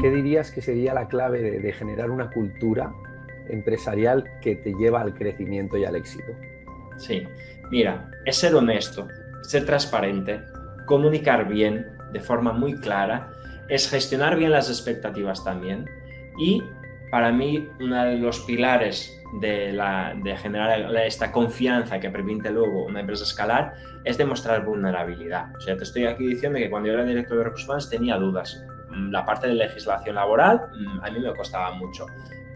¿qué dirías que sería la clave de, de generar una cultura empresarial que te lleva al crecimiento y al éxito? Sí, mira, es ser honesto, ser transparente, comunicar bien, de forma muy clara, es gestionar bien las expectativas también y para mí uno de los pilares de, la, de, generar esta confianza que permite luego una empresa escalar es demostrar vulnerabilidad. O sea, te estoy aquí diciendo que cuando yo era director de recursos humanos tenía dudas. Mm, la parte de legislación laboral mm, a mí me costaba mucho.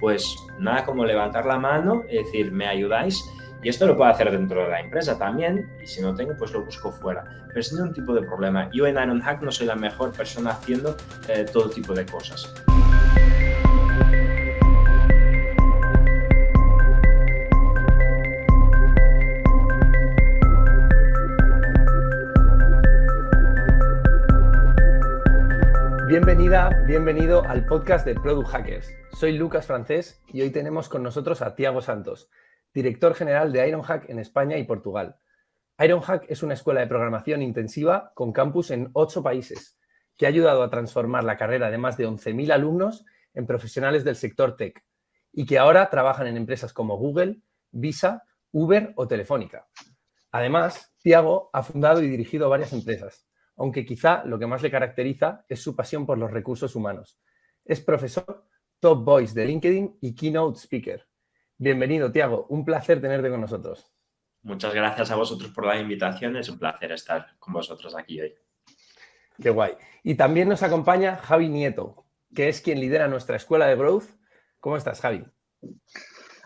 Pues nada como levantar la mano y decir, ¿me ayudáis? Y esto lo puedo hacer dentro de la empresa también, y si no tengo, pues lo busco fuera. Pero es un tipo de problema. Yo en Ironhack no soy la mejor persona haciendo eh, todo tipo de cosas. Bienvenida, bienvenido al podcast de Product Hackers. Soy Lucas Francés y hoy tenemos con nosotros a Tiago Santos, director general de Ironhack en España y Portugal. Ironhack es una escuela de programación intensiva con campus en ocho países que ha ayudado a transformar la carrera de más de 11.000 alumnos en profesionales del sector tech y que ahora trabajan en empresas como Google, Visa, Uber o Telefónica. Además, Tiago ha fundado y dirigido varias empresas, aunque quizá lo que más le caracteriza es su pasión por los recursos humanos. Es profesor, top voice de LinkedIn y keynote speaker. Bienvenido, Tiago. Un placer tenerte con nosotros. Muchas gracias a vosotros por la invitación. Es un placer estar con vosotros aquí hoy. Qué guay. Y también nos acompaña Javi Nieto, que es quien lidera nuestra escuela de Growth. ¿Cómo estás, Javi?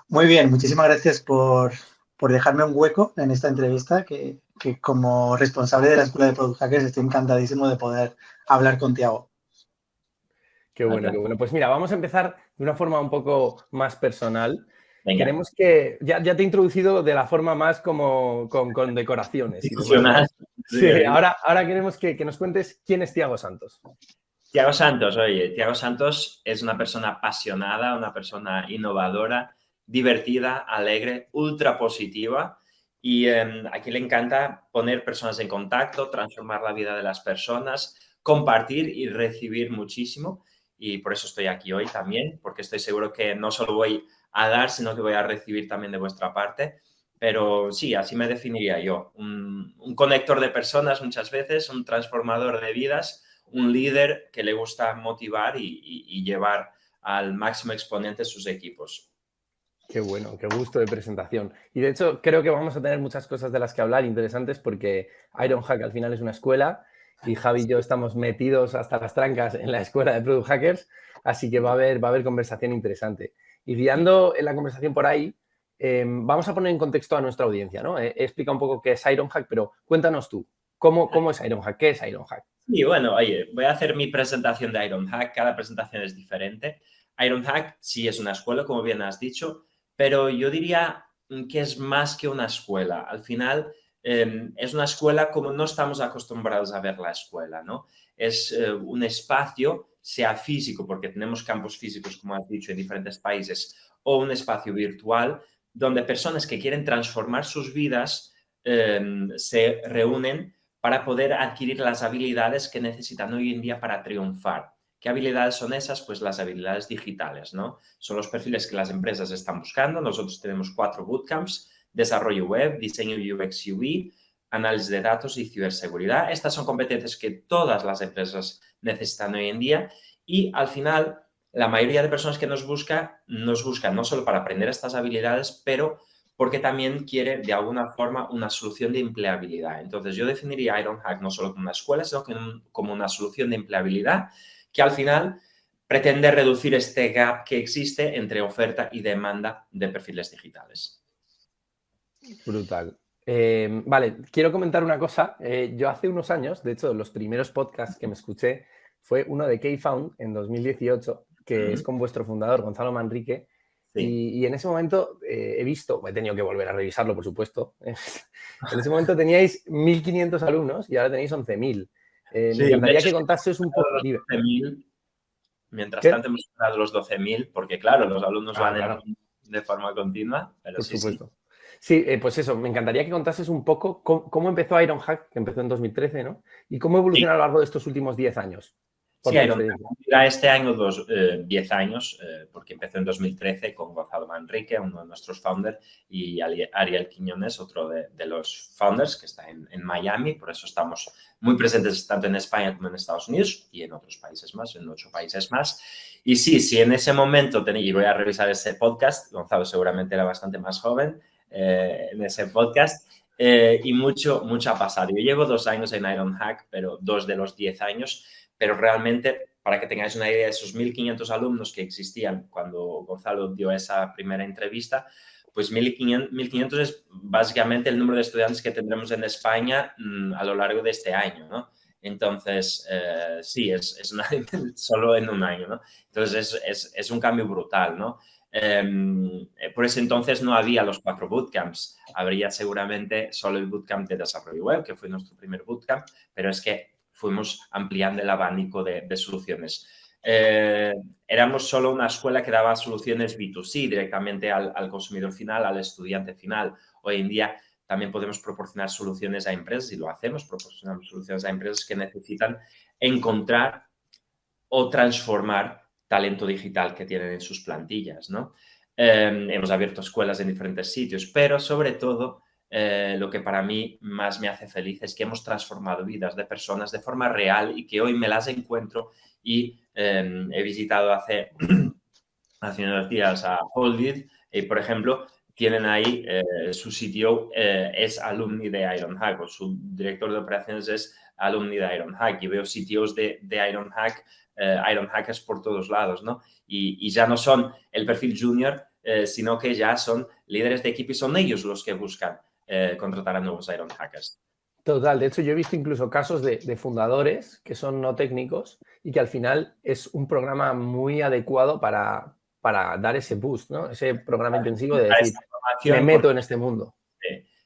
Muy bien, muchísimas gracias por, dejarme un hueco en esta entrevista, que, que, como responsable de la Escuela de Product Hackers estoy encantadísimo de poder hablar con Tiago. Qué bueno, qué bueno. Pues mira, vamos a empezar de una forma un poco más personal. Queremos que, ya, te he introducido de la forma más como con, decoraciones. Sí, ahora, ahora queremos que, nos cuentes quién es Tiago Santos. Tiago Santos, oye, Tiago Santos es una persona apasionada, una persona innovadora, divertida, alegre, ultra positiva y em, aquí le encanta poner personas en contacto, transformar la vida de las personas, compartir y recibir muchísimo y por eso estoy aquí hoy también, porque estoy seguro que no solo voy a dar, sino que voy a recibir también de vuestra parte. Pero sí, así me definiría yo. Un, conector de personas muchas veces, un transformador de vidas, un líder que le gusta motivar y, llevar al máximo exponente sus equipos. Qué bueno, qué gusto de presentación. Y de hecho, creo que vamos a tener muchas cosas de las que hablar interesantes porque Ironhack al final es una escuela y Javi y yo estamos metidos hasta las trancas en la escuela de Product Hackers, así que va a haber, va a haber conversación interesante. Y guiando en la conversación por ahí, em, vamos a poner en contexto a nuestra audiencia, ¿no? He, explicado un poco qué es Ironhack, pero cuéntanos tú, ¿cómo, ¿cómo es Ironhack? ¿Qué es Ironhack? Sí, bueno, oye, voy a hacer mi presentación de Ironhack, cada presentación es diferente. Ironhack sí es una escuela, como bien has dicho, pero yo diría que es más que una escuela. Al final, em, es una escuela como no estamos acostumbrados a ver la escuela, ¿no? Es eh, un espacio sea físico, porque tenemos campos físicos, como has dicho, en diferentes países, o un espacio virtual, donde personas que quieren transformar sus vidas em, se reúnen para poder adquirir las habilidades que necesitan hoy en día para triunfar. ¿Qué habilidades son esas? Pues las habilidades digitales, ¿no? Son los perfiles que las empresas están buscando. Nosotros tenemos cuatro bootcamps, desarrollo web, diseño UX UI, análisis de datos y ciberseguridad. Estas son competencias que todas las empresas necesitan hoy en día y al final la mayoría de personas que nos busca, nos buscan no solo para aprender estas habilidades, pero porque también quiere de alguna forma una solución de empleabilidad. Entonces yo definiría Ironhack no solo como una escuela, sino como una solución de empleabilidad que al final pretende reducir este gap que existe entre oferta y demanda de perfiles digitales. Brutal. Eh, vale, quiero comentar una cosa. Eh, yo hace unos años, de hecho, los primeros podcasts que me escuché fue uno de K-Found en 2018, que es con vuestro fundador, Gonzalo Manrique. Y, en ese momento eh, he visto, he tenido que volver a revisarlo, por supuesto. en ese momento teníais 1.500 alumnos y ahora tenéis 11.000. me encantaría que contases un poco. Mientras tanto hemos superado los 12.000, porque claro, los alumnos ah, van de forma continua. Pero por supuesto. Sí, eh, pues eso, me encantaría que contases un poco cómo, empezó Ironhack, que empezó en 2013, ¿no? Y cómo evolucionó a lo largo de estos últimos 10 años. Sí, este año dos, 10 eh, años, eh, porque empezó en 2013 con Gonzalo Manrique, uno de nuestros founders, y Ariel Quiñones, otro de, los founders que está en, Miami. Por eso estamos muy presentes tanto en España como en Estados Unidos y en otros países más, en ocho países más. Y sí, si en ese momento, tenía, y voy a revisar ese podcast, Gonzalo seguramente era bastante más joven eh, en ese podcast, y mucho, mucho ha pasado. Yo llevo dos años en Ironhack, pero dos de los 10 años pero realmente, para que tengáis una idea de esos 1.500 alumnos que existían cuando Gonzalo dio esa primera entrevista, pues 1.500 es básicamente el número de estudiantes que tendremos en España mm, a lo largo de este año, ¿no? Entonces, eh, sí, es, solo en un año, ¿no? Entonces, es, es, es un cambio brutal, ¿no? Em, eh, por ese entonces no había los cuatro bootcamps, habría seguramente solo el bootcamp de desarrollo web, que fue nuestro primer bootcamp, pero es que fuimos ampliando el abanico de, soluciones. Eh, éramos solo una escuela que daba soluciones B2C directamente al, consumidor final, al estudiante final. Hoy en día también podemos proporcionar soluciones a empresas y lo hacemos, proporcionamos soluciones a empresas que necesitan encontrar o transformar talento digital que tienen en sus plantillas. ¿no? Eh, hemos abierto escuelas en diferentes sitios, pero sobre todo eh, lo que para mí más me hace feliz es que hemos transformado vidas de personas de forma real y que hoy me las encuentro y em, he visitado hace, hace unos días a Holdit y, por ejemplo, tienen ahí eh, su sitio eh, es alumni de Ironhack o su director de operaciones es alumni de Ironhack y veo sitios de, de Ironhack, Ironhackers por todos lados, ¿no? Y, y, ya no son el perfil junior, sino que ya son líderes de equipo y son ellos los que buscan eh, contratar a nuevos Iron Hackers. Total, de hecho yo he visto incluso casos de, fundadores que son no técnicos y que al final es un programa muy adecuado para, para dar ese boost, ¿no? Ese programa intensivo de decir, me meto en este mundo.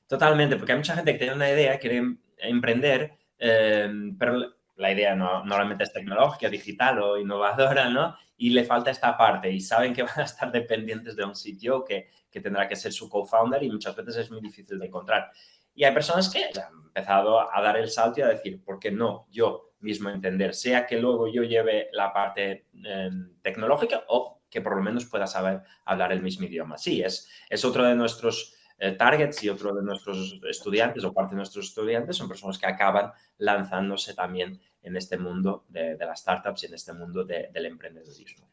totalmente, porque hay mucha gente que tiene una idea, quiere emprender, eh, pero la idea no, normalmente es tecnológica, digital o innovadora, ¿no? Y le falta esta parte y saben que van a estar dependientes de un sitio que, que tendrá que ser su co-founder y muchas veces es muy difícil de encontrar. Y hay personas que han empezado a dar el salto y a decir, ¿por qué no yo mismo entender? Sea que luego yo lleve la parte em, tecnológica o que por lo menos pueda saber hablar el mismo idioma. Sí, es, es otro de nuestros eh, targets y otro de nuestros estudiantes o parte de nuestros estudiantes son personas que acaban lanzándose también en este mundo de, las startups y en este mundo del emprendedorismo.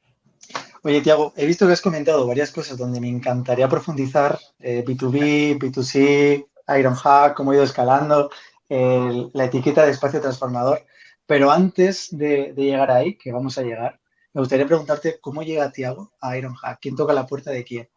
Oye, Tiago, he visto que has comentado varias cosas donde me encantaría profundizar, B2B, eh, B2C, Ironhack, cómo ha ido escalando, la etiqueta de espacio transformador. Pero antes de, llegar ahí, que vamos a llegar, me gustaría preguntarte cómo llega Tiago a Ironhack. ¿Quién toca la puerta de quién?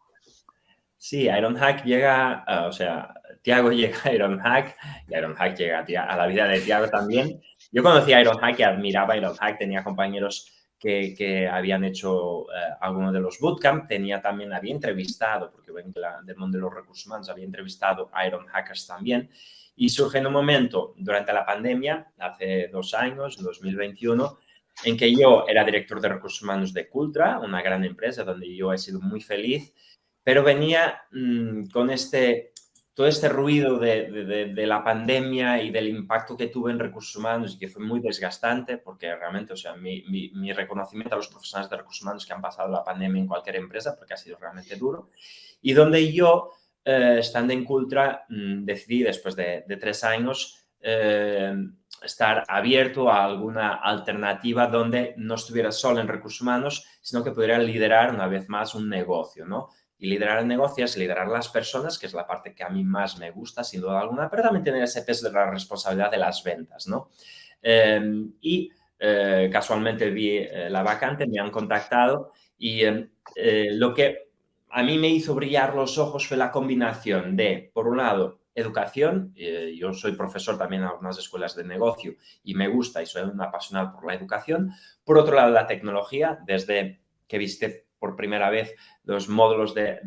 Sí, Ironhack llega, ah, o sea, Tiago llega a Ironhack y Ironhack llega a, la vida de Tiago también. Yo conocí a Ironhack y admiraba a Ironhack, tenía compañeros que, habían hecho eh, algunos de los bootcamp, tenía también, había entrevistado, porque ven que del mundo de los recursos humanos, había entrevistado a Iron Hackers también, y surge en un momento durante la pandemia, hace dos años, 2021, en que yo era director de recursos humanos de Cultra, una gran empresa donde yo he sido muy feliz, pero venía mm, con este todo este ruido de, la pandemia y del impacto que tuve en recursos humanos y que fue muy desgastante, porque realmente, o sea, mi, reconocimiento a los profesionales de recursos humanos que han pasado la pandemia en cualquier empresa, porque ha sido realmente duro, y donde yo, eh, estando en Cultra, mm, decidí después de, tres años eh, estar abierto a alguna alternativa donde no estuviera solo en recursos humanos, sino que pudiera liderar una vez más un negocio, ¿no? Y liderar el negocio es liderar las personas, que es la parte que a mí más me gusta, sin duda alguna, pero también tener ese peso de la responsabilidad de las ventas, ¿no? Em, y eh, casualmente vi eh, la vacante, me han contactado y em, eh, lo que a mí me hizo brillar los ojos fue la combinación de, por un lado, educación. yo soy profesor también en algunas escuelas de negocio y me gusta y soy un apasionado por la educación. Por otro lado, la tecnología, desde que viste por primera vez los módulos de,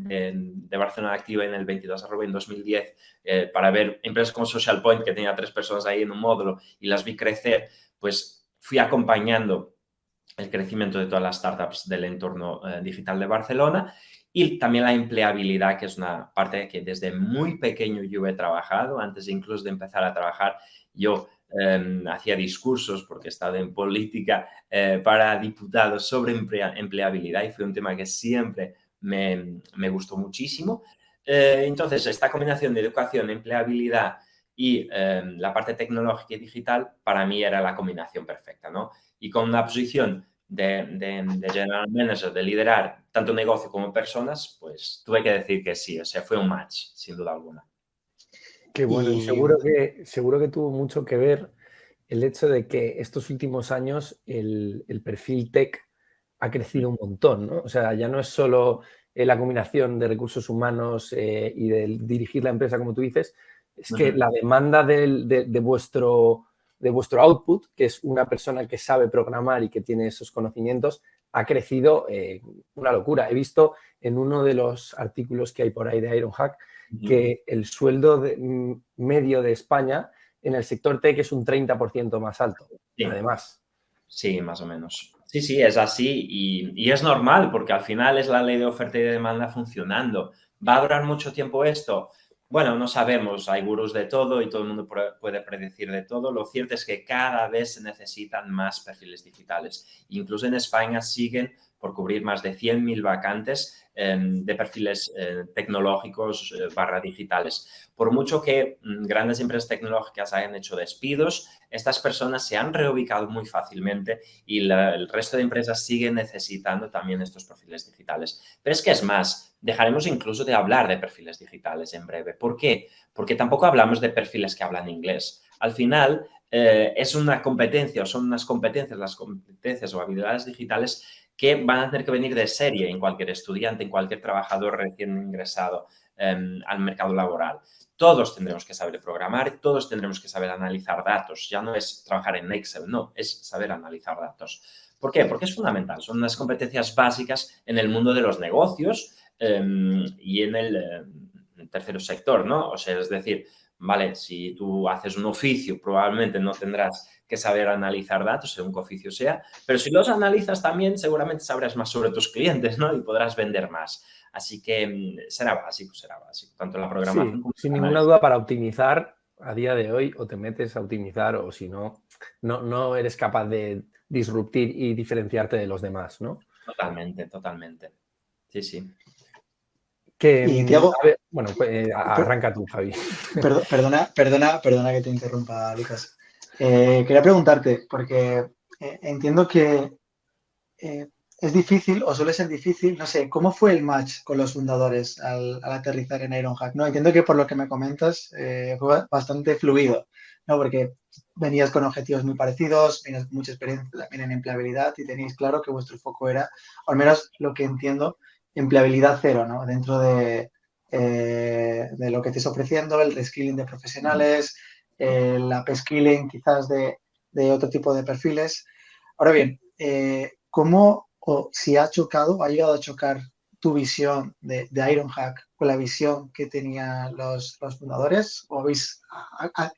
Barcelona Activa en el 22 arroba en 2010 eh, para ver empresas como Social Point, que tenía tres personas ahí en un módulo y las vi crecer, pues fui acompañando el crecimiento de todas las startups del entorno eh, digital de Barcelona y también la empleabilidad, que es una parte que desde muy pequeño yo he trabajado, antes incluso de empezar a trabajar, yo em, hacía discursos, porque he estado en política eh, para diputados sobre empleabilidad y fue un tema que siempre me, me gustó muchísimo. Eh, entonces, esta combinación de educación, empleabilidad y em, la parte tecnológica y digital, para mí era la combinación perfecta, ¿no? Y con una posición de, de, general manager, de liderar tanto negocio como personas, pues tuve que decir que sí, o sea, fue un match, sin duda alguna. Qué bueno, y, seguro, que, seguro que tuvo mucho que ver el hecho de que estos últimos años el, el perfil tech ha crecido un montón, ¿no? O sea, ya no es solo eh, la combinación de recursos humanos eh, y de dirigir la empresa, como tú dices, es que la demanda de, vuestro, de vuestro output, que es una persona que sabe programar y que tiene esos conocimientos, ha crecido eh, una locura. He visto en uno de los artículos que hay por ahí de Ironhack que el sueldo medio de España en el sector tech es un 30% más alto, además. Sí, más o menos. Sí, sí, es así y, es normal porque al final es la ley de oferta y de demanda funcionando. ¿Va a durar mucho tiempo esto? Bueno, no sabemos, hay gurús de todo y todo el mundo puede predecir de todo. Lo cierto es que cada vez se necesitan más perfiles digitales. Incluso en España siguen por cubrir más de 100.000 vacantes Em, de perfiles eh, tecnológicos eh, barra digitales. Por mucho que mm, grandes empresas tecnológicas hayan hecho despidos, estas personas se han reubicado muy fácilmente y el resto de empresas siguen necesitando también estos perfiles digitales. Pero es que es más, dejaremos incluso de hablar de perfiles digitales en breve. ¿Por qué? Porque tampoco hablamos de perfiles que hablan inglés. Al final, eh, es una competencia o son unas competencias, las competencias o habilidades digitales que van a tener que venir de serie en cualquier estudiante, en cualquier trabajador recién ingresado em, al mercado laboral. Todos tendremos que saber programar, todos tendremos que saber analizar datos. Ya no es trabajar en Excel, no, es saber analizar datos. ¿Por qué? Porque es fundamental. Son unas competencias básicas en el mundo de los negocios em, y en el, em, tercer sector, ¿no? O sea, es decir, vale, si tú haces un oficio, probablemente no tendrás que saber analizar datos, según qué oficio sea, pero si los analizas también, seguramente sabrás más sobre tus clientes, ¿no? Y podrás vender más. Así que mm, será básico, será básico, tanto la programación como Sin ninguna duda, para optimizar, a día de hoy, o te metes a optimizar, o si no, no, no eres capaz de disruptir y diferenciarte de los demás, ¿no? Totalmente, totalmente. Sí, sí. Que, y bueno, pues, eh, arranca tú, Javi. Perdona, perdona, perdona que te interrumpa, Lucas. Eh, quería preguntarte, porque eh, entiendo que eh, es difícil o suele ser difícil, no sé, ¿cómo fue el match con los fundadores al, aterrizar en Ironhack? No, entiendo que por lo que me comentas fue bastante fluido, ¿no? Porque venías con objetivos muy parecidos, tenías mucha experiencia también en empleabilidad y tenéis claro que vuestro foco era, al menos lo que entiendo, empleabilidad cero, ¿no? Dentro de, de lo que estés ofreciendo, el reskilling de profesionales, eh, la peskilling quizás de, otro tipo de perfiles. Ahora bien, eh, ¿cómo o si ha chocado, ha llegado a chocar tu visión de, Ironhack con la visión que tenían los, fundadores? ¿O habéis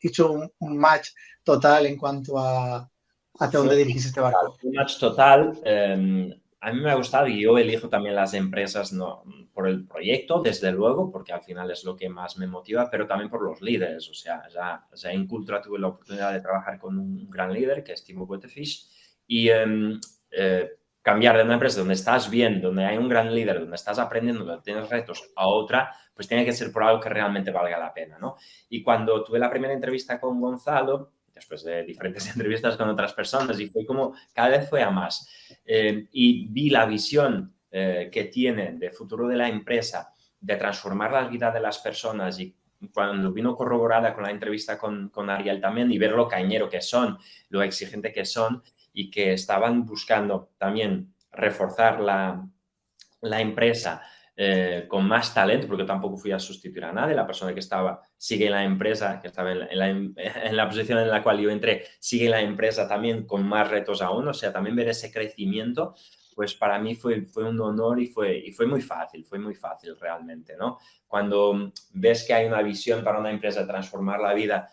hecho un, match total en cuanto a hacia dónde dirigís este barco? Un match total. Em, a mí me ha gustado y yo elijo también las empresas no, por el proyecto, desde luego, porque al final es lo que más me motiva, pero también por los líderes. O sea, ya, en Cultura tuve la oportunidad de trabajar con un gran líder, que es Timo Wettefish, y em, eh, cambiar de una empresa donde estás bien, donde hay un gran líder, donde estás aprendiendo, donde tienes retos, a otra, pues tiene que ser por algo que realmente valga la pena, ¿no? Y cuando tuve la primera entrevista con Gonzalo, después de diferentes entrevistas con otras personas y fue como, cada vez fue a más. Eh, y vi la visión eh, que tiene de futuro de la empresa, de transformar la vida de las personas y cuando vino corroborada con la entrevista con, con Ariel también y ver lo cañero que son, lo exigente que son y que estaban buscando también reforzar la, la empresa eh, con más talento, porque tampoco fui a sustituir a nadie, la persona que estaba sigue en la empresa, que estaba en la, en la, posición en la cual yo entré, sigue en la empresa también con más retos aún, o sea, también ver ese crecimiento, pues para mí fue, fue un honor y fue, y fue muy fácil, fue muy fácil realmente, ¿no? Cuando ves que hay una visión para una empresa transformar la vida,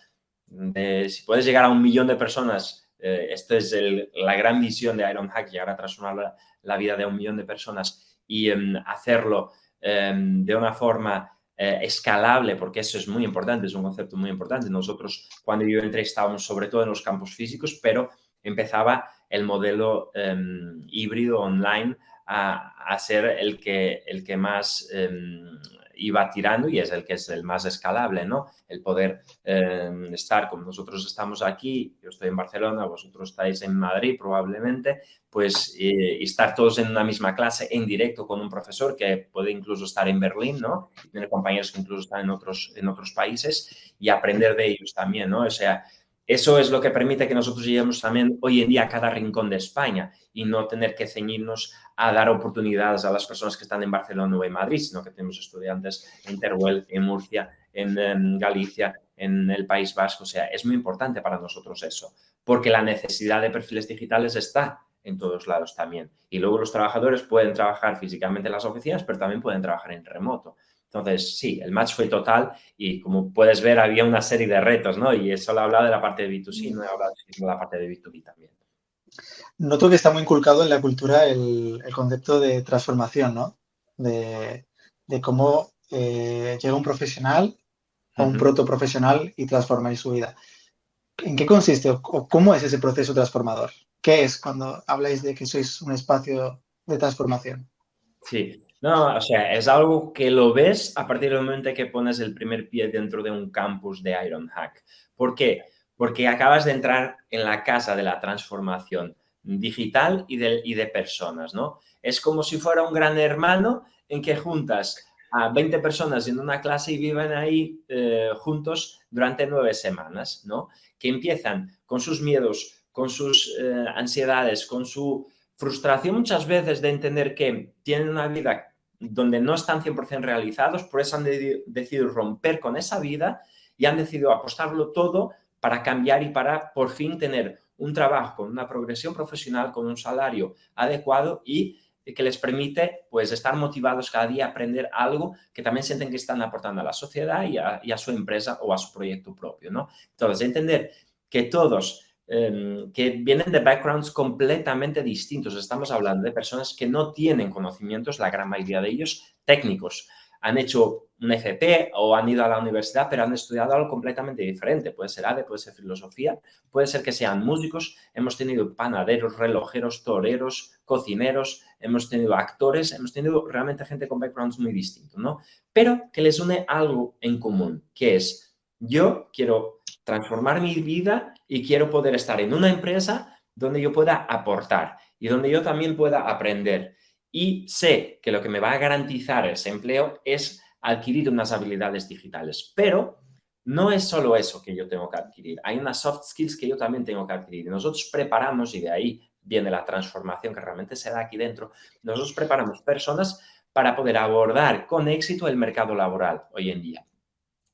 si puedes llegar a un millón de personas, eh, esta es la gran visión de Ironhack, llegar a transformar la vida de un millón de personas, y em, hacerlo em, de una forma eh, escalable, porque eso es muy importante, es un concepto muy importante. Nosotros, cuando yo entré, estábamos sobre todo en los campos físicos, pero empezaba el modelo em, híbrido online a, ser el que, el que más iba tirando y es el que es el más escalable, ¿no? El poder em, estar como nosotros estamos aquí, yo estoy en Barcelona, vosotros estáis en Madrid probablemente, pues y estar todos en una misma clase en directo con un profesor que puede incluso estar en Berlín, ¿no? Y tener compañeros que incluso están en otros, en otros países y aprender de ellos también, ¿no? O sea, eso es lo que permite que nosotros lleguemos también hoy en día a cada rincón de España y no tener que ceñirnos a dar oportunidades a las personas que están en Barcelona o en Madrid, sino que tenemos estudiantes en Teruel, en Murcia, en, Galicia, en el País Vasco. O sea, es muy importante para nosotros eso, porque la necesidad de perfiles digitales está en todos lados también. Y luego los trabajadores pueden trabajar físicamente en las oficinas, pero también pueden trabajar en remoto. Entonces, sí, el match fue total y como puedes ver había una serie de retos, ¿no? Y eso lo hablado de la parte de B2C, no he hablado de la parte de B2B también. Noto que está muy inculcado en la cultura el, concepto de transformación, ¿no? De, cómo eh, llega un profesional a un proto profesional y transforma su vida. ¿En qué consiste o cómo es ese proceso transformador? ¿Qué es cuando habláis de que sois un espacio de transformación? Sí, no, o sea, es algo que lo ves a partir del momento que pones el primer pie dentro de un campus de Ironhack. ¿Por qué? Porque acabas de entrar en la casa de la transformación digital y de, y de personas, ¿no? Es como si fuera un gran hermano en que juntas a 20 personas en una clase y viven ahí eh, juntos durante nueve semanas, ¿no? Que empiezan con sus miedos, con sus eh, ansiedades, con su frustración muchas veces de entender que tienen una vida donde no están 100% realizados, por eso han decidido romper con esa vida y han decidido apostarlo todo para cambiar y para por fin tener un trabajo una progresión profesional, con un salario adecuado y que les permite pues estar motivados cada día a aprender algo que también sienten que están aportando a la sociedad y a, y a su empresa o a su proyecto propio, ¿no? Entonces, entender que todos Em, que vienen de backgrounds completamente distintos. Estamos hablando de personas que no tienen conocimientos, la gran mayoría de ellos, técnicos. Han hecho un FP o han ido a la universidad, pero han estudiado algo completamente diferente. Puede ser ADE, puede ser filosofía, puede ser que sean músicos. Hemos tenido panaderos, relojeros, toreros, cocineros, hemos tenido actores, hemos tenido realmente gente con backgrounds muy distintos, ¿no? Pero que les une algo en común, que es yo quiero transformar mi vida y quiero poder estar en una empresa donde yo pueda aportar y donde yo también pueda aprender. Y sé que lo que me va a garantizar ese empleo es adquirir unas habilidades digitales. Pero no es solo eso que yo tengo que adquirir. Hay unas soft skills que yo también tengo que adquirir. Nosotros preparamos, y de ahí viene la transformación que realmente se da aquí dentro, nosotros preparamos personas para poder abordar con éxito el mercado laboral hoy en día.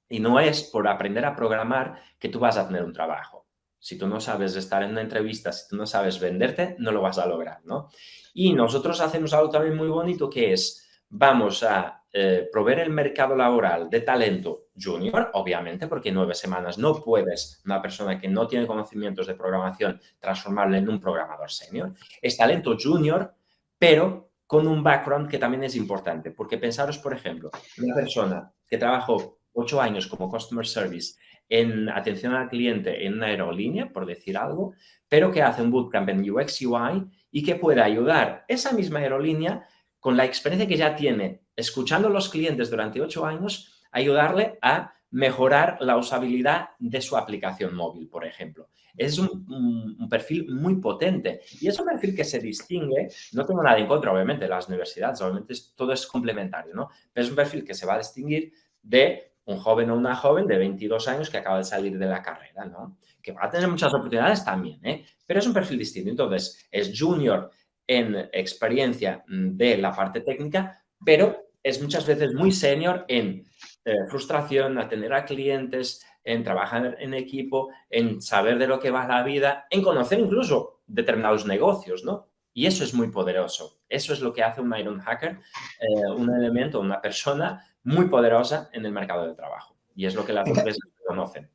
Y no es por aprender a programar que tú vas a tener un trabajo. Si tú no sabes estar en una entrevista, si tú no sabes venderte, no lo vas a lograr, ¿no? Y nosotros hacemos algo también muy bonito que es, vamos a eh, proveer el mercado laboral de talento junior, obviamente, porque nueve semanas no puedes, una persona que no tiene conocimientos de programación, transformarle en un programador senior. Es talento junior, pero con un background que también es importante, porque pensaros, por ejemplo, una persona que trabajó ocho años como Customer Service en atención al cliente en una aerolínea, por decir algo, pero que hace un bootcamp en UX UI y que pueda ayudar esa misma aerolínea con la experiencia que ya tiene escuchando a los clientes durante ocho años, ayudarle a mejorar la usabilidad de su aplicación móvil, por ejemplo. Es un, perfil muy potente y es un perfil que se distingue, no tengo nada en contra, obviamente, de las universidades, obviamente todo es complementario, ¿no? Pero es un perfil que se va a distinguir de un joven o una joven de 22 años que acaba de salir de la carrera, ¿no? Que va a tener muchas oportunidades también, ¿eh? Pero es un perfil distinto. Entonces, es junior en experiencia de la parte técnica, pero es muchas veces muy senior en eh, frustración, atender a clientes, en trabajar en equipo, en saber de lo que va la vida, en conocer incluso determinados negocios, ¿no? Y eso es muy poderoso. Eso es lo que hace un Iron Hacker, eh, un elemento, una persona muy poderosa en el mercado del trabajo. Y es lo que las empresas conocen.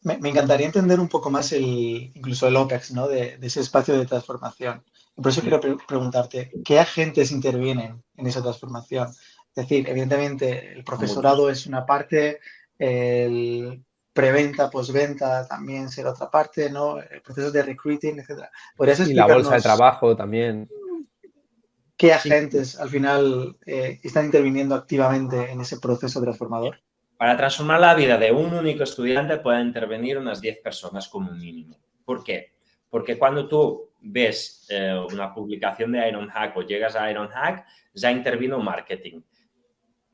Me, encantaría entender un poco más el, incluso el OPEX, ¿no? De, ese espacio de transformación. por eso quiero preguntarte, ¿qué agentes intervienen en esa transformación? Es decir, evidentemente el profesorado es una parte, el preventa, postventa también será otra parte, ¿no? El proceso de recruiting, etcétera. Y la bolsa de trabajo también. ¿Qué agentes al final eh, están interviniendo activamente en ese proceso transformador? Para transformar la vida de un único estudiante pueden intervenir unas 10 personas como mínimo. ¿Por qué? Porque cuando tú ves eh, una publicación de Ironhack o llegas a Ironhack, ya intervino marketing,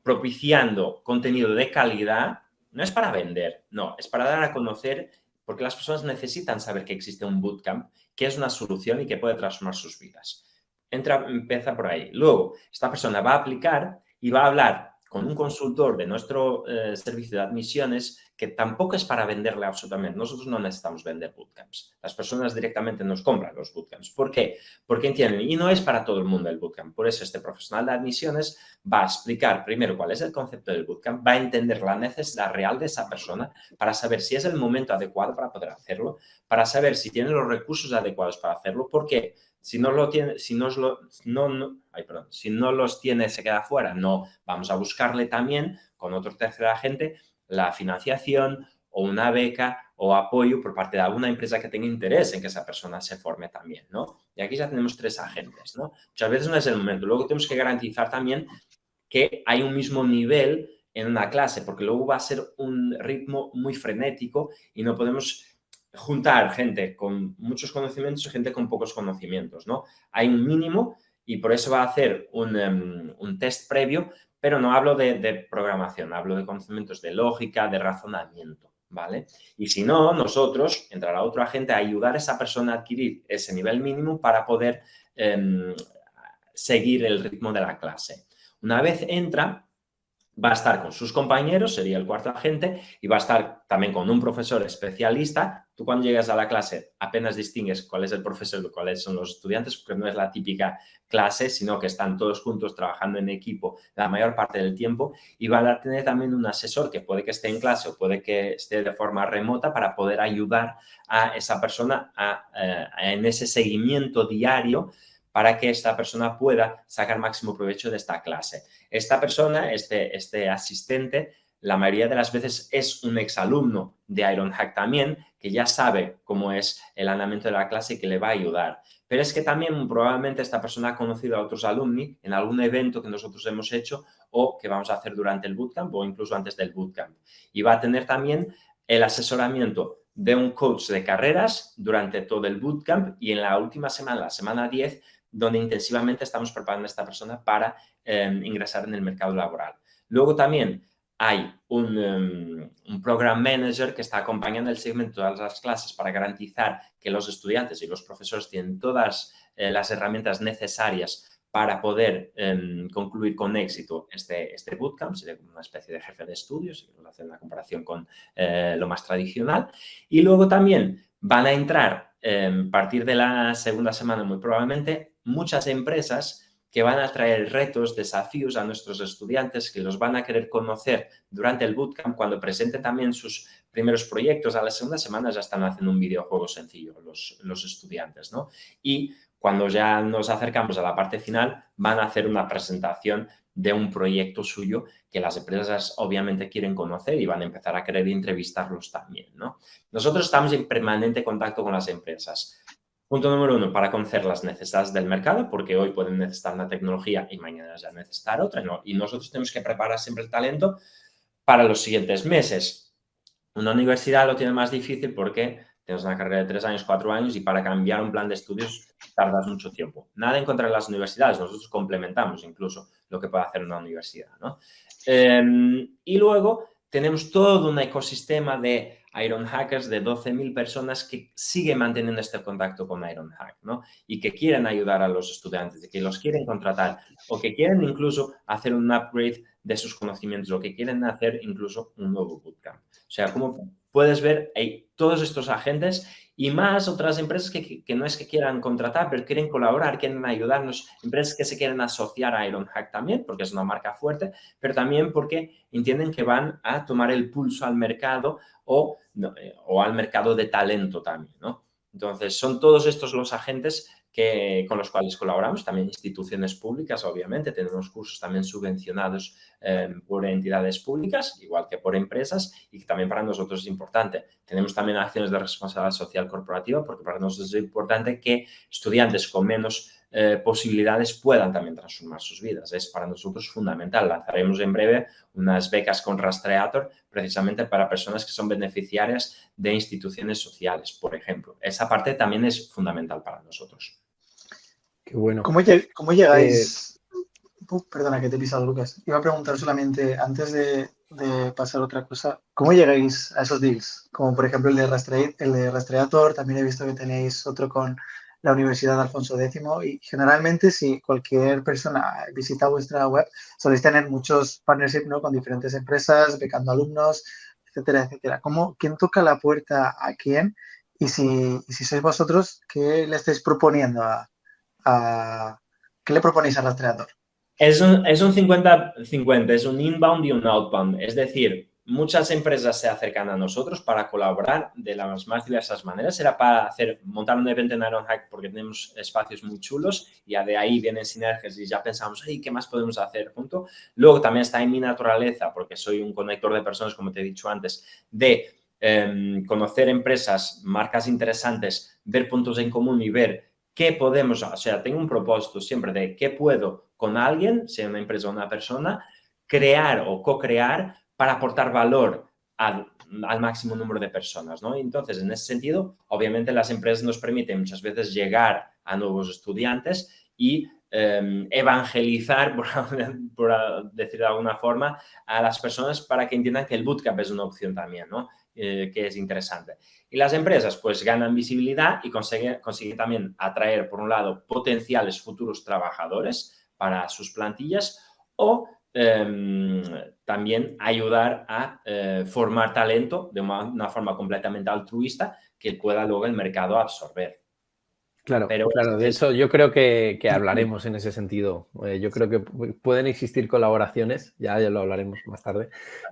propiciando contenido de calidad no es para vender, no, es para dar a conocer porque las personas necesitan saber que existe un bootcamp, que es una solución y que puede transformar sus vidas. Entra, empieza por ahí. Luego, esta persona va a aplicar y va a hablar con un consultor de nuestro eh, servicio de admisiones que tampoco es para venderle absolutamente. Nosotros no necesitamos vender bootcamps. Las personas directamente nos compran los bootcamps. ¿Por qué? Porque entienden, y no es para todo el mundo el bootcamp. Por eso este profesional de admisiones va a explicar primero cuál es el concepto del bootcamp, va a entender la necesidad real de esa persona para saber si es el momento adecuado para poder hacerlo, para saber si tiene los recursos adecuados para hacerlo. ¿Por qué? Si no, lo tiene, si, no, no, si no los tiene, se queda fuera. No, vamos a buscarle también con otro tercer agente la financiación o una beca o apoyo por parte de alguna empresa que tenga interés en que esa persona se forme también, ¿no? Y aquí ya tenemos tres agentes, ¿no? Muchas veces no es el momento. Luego tenemos que garantizar también que hay un mismo nivel en una clase, porque luego va a ser un ritmo muy frenético y no podemos juntar gente con muchos conocimientos y gente con pocos conocimientos, ¿no? Hay un mínimo y por eso va a hacer un, em, un test previo pero no hablo de, programación, hablo de conocimientos de lógica, de razonamiento, ¿vale? Y si no, nosotros, entrará otro agente a ayudar a esa persona a adquirir ese nivel mínimo para poder em, seguir el ritmo de la clase. Una vez entra, va a estar con sus compañeros, sería el cuarto agente, y va a estar también con un profesor especialista. Tú cuando llegas a la clase apenas distingues cuál es el profesor y cuáles son los estudiantes, porque no es la típica clase, sino que están todos juntos trabajando en equipo la mayor parte del tiempo y va a tener también un asesor que puede que esté en clase o puede que esté de forma remota para poder ayudar a esa persona eh, en ese seguimiento diario para que esta persona pueda sacar máximo provecho de esta clase. Esta persona, este, este asistente, la mayoría de las veces es un exalumno de Ironhack también, que ya sabe cómo es el andamiento de la clase y que le va a ayudar. Pero es que también probablemente esta persona ha conocido a otros alumni en algún evento que nosotros hemos hecho o que vamos a hacer durante el bootcamp o incluso antes del bootcamp. Y va a tener también el asesoramiento de un coach de carreras durante todo el bootcamp y en la última semana, la semana 10, donde intensivamente estamos preparando a esta persona para em, ingresar en el mercado laboral. Luego también hay un, un, program manager que está acompañando el segmento de todas las clases para garantizar que los estudiantes y los profesores tienen todas eh, las herramientas necesarias para poder em, concluir con éxito este, este bootcamp, sería como una especie de jefe de estudios, si hacer una comparación con eh, lo más tradicional. Y luego también van a entrar, a partir de la segunda semana muy probablemente, muchas empresas que van a traer retos, desafíos a nuestros estudiantes, que los van a querer conocer durante el bootcamp, cuando presenten también sus primeros proyectos. A la segunda semana ya están haciendo un videojuego sencillo los, los estudiantes, ¿no? Y cuando ya nos acercamos a la parte final, van a hacer una presentación de un proyecto suyo que las empresas obviamente quieren conocer y van a empezar a querer entrevistarlos también, ¿no? Nosotros estamos en permanente contacto con las empresas. Punto número uno, para conocer las necesidades del mercado, porque hoy pueden necesitar una tecnología y mañana ya necesitar otra. ¿no? Y nosotros tenemos que preparar siempre el talento para los siguientes meses. Una universidad lo tiene más difícil porque tienes una carrera de tres años, cuatro años y para cambiar un plan de estudios tardas mucho tiempo. Nada en contra de las universidades, nosotros complementamos incluso lo que puede hacer una universidad. ¿no? Em, y luego tenemos todo un ecosistema de Iron Hackers de 12.000 personas que siguen manteniendo este contacto con Iron Hack, ¿no? Y que quieren ayudar a los estudiantes, que los quieren contratar o que quieren incluso hacer un upgrade de sus conocimientos o que quieren hacer incluso un nuevo bootcamp. O sea, como puedes ver, hay todos estos agentes y más otras empresas que, no es que quieran contratar, pero quieren colaborar, quieren ayudarnos, empresas que se quieren asociar a Ironhack también, porque es una marca fuerte, pero también porque entienden que van a tomar el pulso al mercado o, o al mercado de talento también, ¿no? Entonces, son todos estos los agentes que, con los cuales colaboramos, también instituciones públicas, obviamente, tenemos cursos también subvencionados eh, por entidades públicas, igual que por empresas, y que también para nosotros es importante. Tenemos también acciones de responsabilidad social corporativa, porque para nosotros es importante que estudiantes con menos eh, posibilidades puedan también transformar sus vidas. Es para nosotros fundamental. Lanzaremos en breve unas becas con Rastreator precisamente para personas que son beneficiarias de instituciones sociales, por ejemplo. Esa parte también es fundamental para nosotros. Qué bueno. ¿Cómo, llegáis? Eh, perdona que te he pisado, Lucas. Iba a preguntar solamente, antes de, pasar a otra cosa, ¿cómo llegáis a esos deals? Como por ejemplo el de, el de Rastreator, también he visto que tenéis otro con la Universidad de Alfonso X y generalmente si cualquier persona visita vuestra web soléis tener muchos partnerships ¿no? con diferentes empresas, becando alumnos, etcétera, etcétera. ¿Cómo, ¿Quién toca la puerta a quién? Y si, si sois vosotros, ¿qué le estáis proponiendo a, a ¿qué le proponéis al rastreador? Es un 50-50, es un inbound y un outbound. Es decir, muchas empresas se acercan a nosotros para colaborar de las más diversas maneras. Era para hacer, montar un evento en Ironhack porque tenemos espacios muy chulos y de ahí vienen sinergias y ya pensamos, hey, ¿qué más podemos hacer junto? Luego también está en mi naturaleza, porque soy un conector de personas, como te he dicho antes, de em, conocer empresas, marcas interesantes, ver puntos en común y ver qué podemos, o sea, tengo un propósito siempre de qué puedo con alguien, sea una empresa o una persona, crear o co-crear para aportar valor al, máximo número de personas, ¿no? Entonces, en ese sentido, obviamente las empresas nos permiten muchas veces llegar a nuevos estudiantes y em, evangelizar, por, decir de alguna forma, a las personas para que entiendan que el bootcamp es una opción también, ¿no? Eh, que es interesante. Y las empresas pues ganan visibilidad y consiguen, consiguen también atraer, por un lado, potenciales futuros trabajadores para sus plantillas o Em, también ayudar a eh, formar talento de una, forma completamente altruista que pueda luego el mercado absorber. Claro, Pero claro. De hecho, yo creo que, hablaremos en ese sentido. Eh, yo creo que pueden existir colaboraciones, ya, ya lo hablaremos más tarde.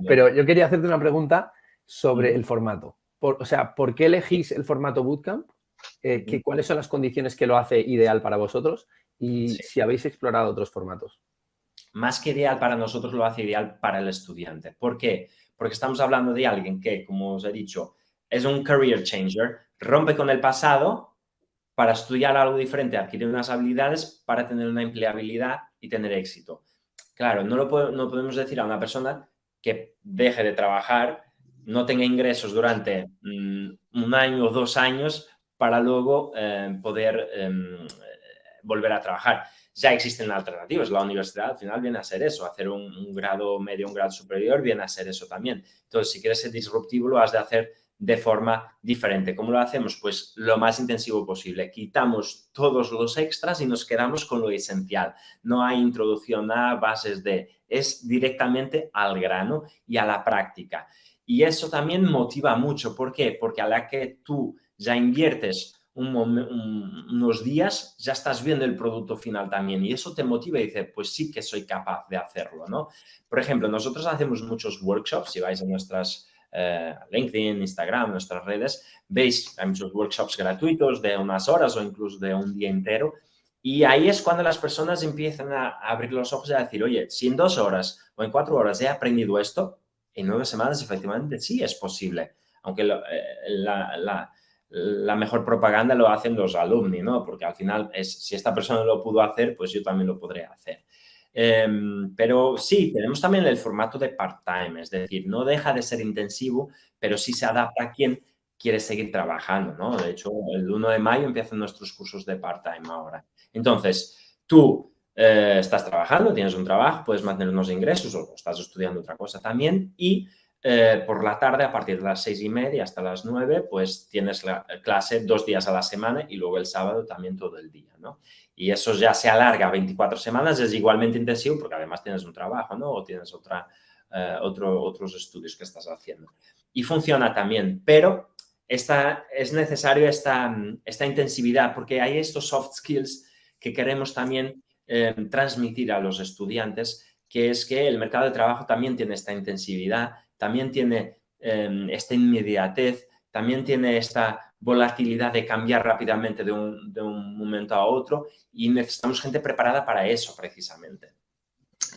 Pero yo quería hacerte una pregunta sobre el formato. o sea, ¿por qué elegís el formato bootcamp? Eh, ¿Cuáles son las condiciones que lo hace ideal para vosotros? Y si habéis explorado otros formatos más que ideal para nosotros, lo hace ideal para el estudiante. ¿Por qué? Porque estamos hablando de alguien que, como os he dicho, es un career changer, rompe con el pasado para estudiar algo diferente, adquirir unas habilidades para tener una empleabilidad y tener éxito. Claro, no, lo no podemos decir a una persona que deje de trabajar, no tenga ingresos durante mm, un año o dos años para luego eh, poder em, volver a trabajar ya existen alternativas. La universidad al final viene a ser eso, hacer un, grado medio, un grado superior viene a ser eso también. Entonces, si quieres ser disruptivo, lo has de hacer de forma diferente. ¿Cómo lo hacemos? Pues lo más intensivo posible. Quitamos todos los extras y nos quedamos con lo esencial. No hay introducción a bases de, es directamente al grano y a la práctica. Y eso también motiva mucho. ¿Por qué? Porque a la que tú ya inviertes unos días, ya estás viendo el producto final también y eso te motiva y dice, pues sí que soy capaz de hacerlo, ¿no? Por ejemplo, nosotros hacemos muchos workshops, si vais a nuestras eh, LinkedIn, Instagram, nuestras redes, veis, hay muchos workshops gratuitos de unas horas o incluso de un día entero y ahí es cuando las personas empiezan a abrir los ojos y a decir, oye, si en dos horas o en cuatro horas he aprendido esto, en nueve semanas efectivamente sí es posible, aunque eh, la la mejor propaganda lo hacen los alumni, ¿no? Porque al final, es, si esta persona lo pudo hacer, pues yo también lo podré hacer. Em, pero sí, tenemos también el formato de part-time, es decir, no deja de ser intensivo, pero sí se adapta a quien quiere seguir trabajando, ¿no? De hecho, el 1 de mayo empiezan nuestros cursos de part-time ahora. Entonces, tú eh, estás trabajando, tienes un trabajo, puedes mantener unos ingresos o estás estudiando otra cosa también y eh, por la tarde, a partir de las seis y media hasta las nueve, pues tienes la clase dos días a la semana y luego el sábado también todo el día, ¿no? Y eso ya se alarga a 24 semanas, es igualmente intensivo porque además tienes un trabajo, ¿no? O tienes otra, eh, otro, otros estudios que estás haciendo. Y funciona también, pero esta, es necesario esta, esta intensividad porque hay estos soft skills que queremos también eh, transmitir a los estudiantes, que es que el mercado de trabajo también tiene esta intensividad también tiene em, esta inmediatez, también tiene esta volatilidad de cambiar rápidamente de un, de un momento a otro y necesitamos gente preparada para eso precisamente.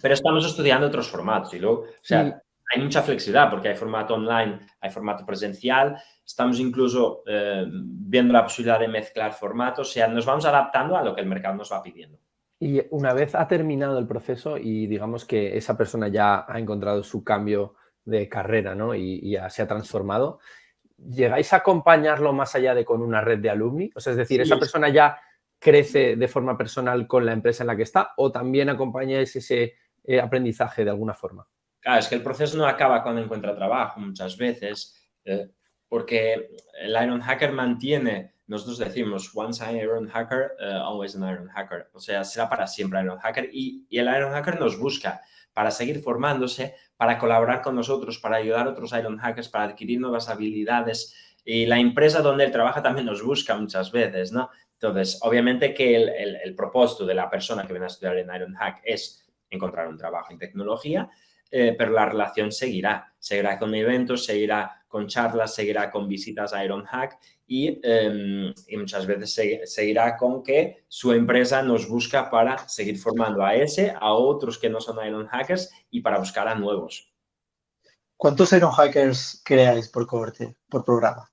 Pero estamos estudiando otros formatos y luego, o sea, hay mucha flexibilidad porque hay formato online, hay formato presencial, estamos incluso eh, viendo la posibilidad de mezclar formatos, o sea, nos vamos adaptando a lo que el mercado nos va pidiendo. Y una vez ha terminado el proceso y digamos que esa persona ya ha encontrado su cambio de carrera ¿no? y, ya se ha transformado, ¿llegáis a acompañarlo más allá de con una red de alumni? O sea, es decir, ¿esa persona ya crece de forma personal con la empresa en la que está o también acompañáis ese eh, aprendizaje de alguna forma? Claro, es que el proceso no acaba cuando encuentra trabajo muchas veces, eh, porque el Iron Hacker mantiene, nosotros decimos, once an Iron Hacker, uh, always an Iron Hacker. O sea, será para siempre Iron Hacker y, y, el Iron Hacker nos busca para seguir formándose, para colaborar con nosotros, para ayudar a otros Iron Hackers, para adquirir nuevas habilidades. Y la empresa donde él trabaja también nos busca muchas veces, ¿no? Entonces, obviamente que el, el, el propósito de la persona que viene a estudiar en Iron Hack es encontrar un trabajo en tecnología, eh, pero la relación seguirá. Seguirá con eventos, seguirá con charlas, seguirá con visitas a Ironhack y, eh, y muchas veces seguirá con que su empresa nos busca para seguir formando a ese, a otros que no son Ironhackers y para buscar a nuevos. ¿Cuántos Ironhackers creáis por cohorte, por programa?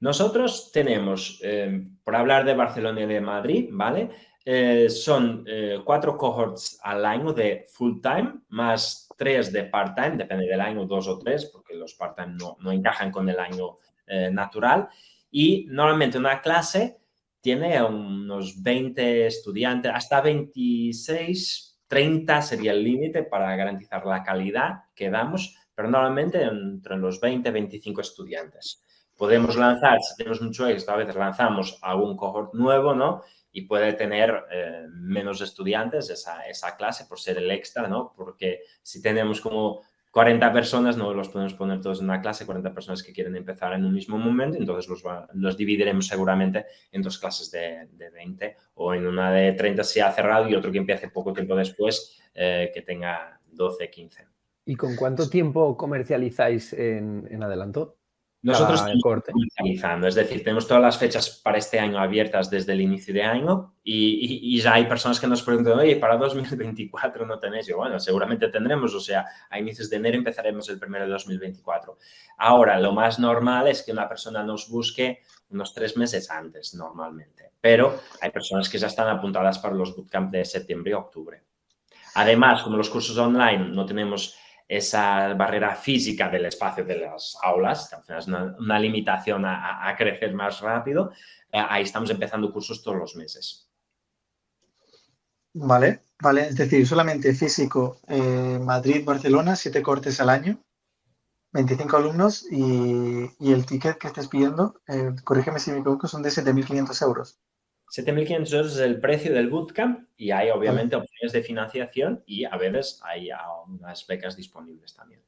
Nosotros tenemos, eh, por hablar de Barcelona y de Madrid, ¿vale? Eh, son eh, cuatro cohorts al año de full time, más tres de part time, depende del año, dos o tres, porque los part time no, no encajan con el año eh, natural. Y normalmente una clase tiene unos 20 estudiantes, hasta 26, 30 sería el límite para garantizar la calidad que damos, pero normalmente entre los 20 25 estudiantes. Podemos lanzar, si tenemos mucho éxito, a veces lanzamos algún cohort nuevo, ¿no? Y puede tener eh, menos estudiantes esa, esa, clase por ser el extra, ¿no? Porque si tenemos como 40 personas, no los podemos poner todos en una clase, 40 personas que quieren empezar en un mismo momento, entonces los, los dividiremos seguramente en dos clases de, de, 20 o en una de 30 si ha cerrado y otro que empiece poco tiempo después eh, que tenga 12, 15. ¿Y con cuánto tiempo comercializáis en, en adelanto? Nosotros estamos comercializando, es decir, tenemos todas las fechas para este año abiertas desde el inicio de año y, y, y, ya hay personas que nos preguntan, oye, para 2024 no tenéis. Yo, bueno, seguramente tendremos, o sea, a inicios de enero empezaremos el primero de 2024. Ahora, lo más normal es que una persona nos busque unos tres meses antes, normalmente, pero hay personas que ya están apuntadas para los bootcamp de septiembre y octubre. Además, como los cursos online no tenemos esa barrera física del espacio de las aulas, que es una, limitación a, a, crecer más rápido, eh, ahí estamos empezando cursos todos los meses. Vale, vale, es decir, solamente físico, eh, Madrid, Barcelona, siete cortes al año, 25 alumnos y, y el ticket que estés pidiendo, eh, corrígeme si me equivoco, son de 7.500 euros. 7.500 euros es el precio del bootcamp y hay obviamente opciones de financiación y a veces hay unas becas disponibles también.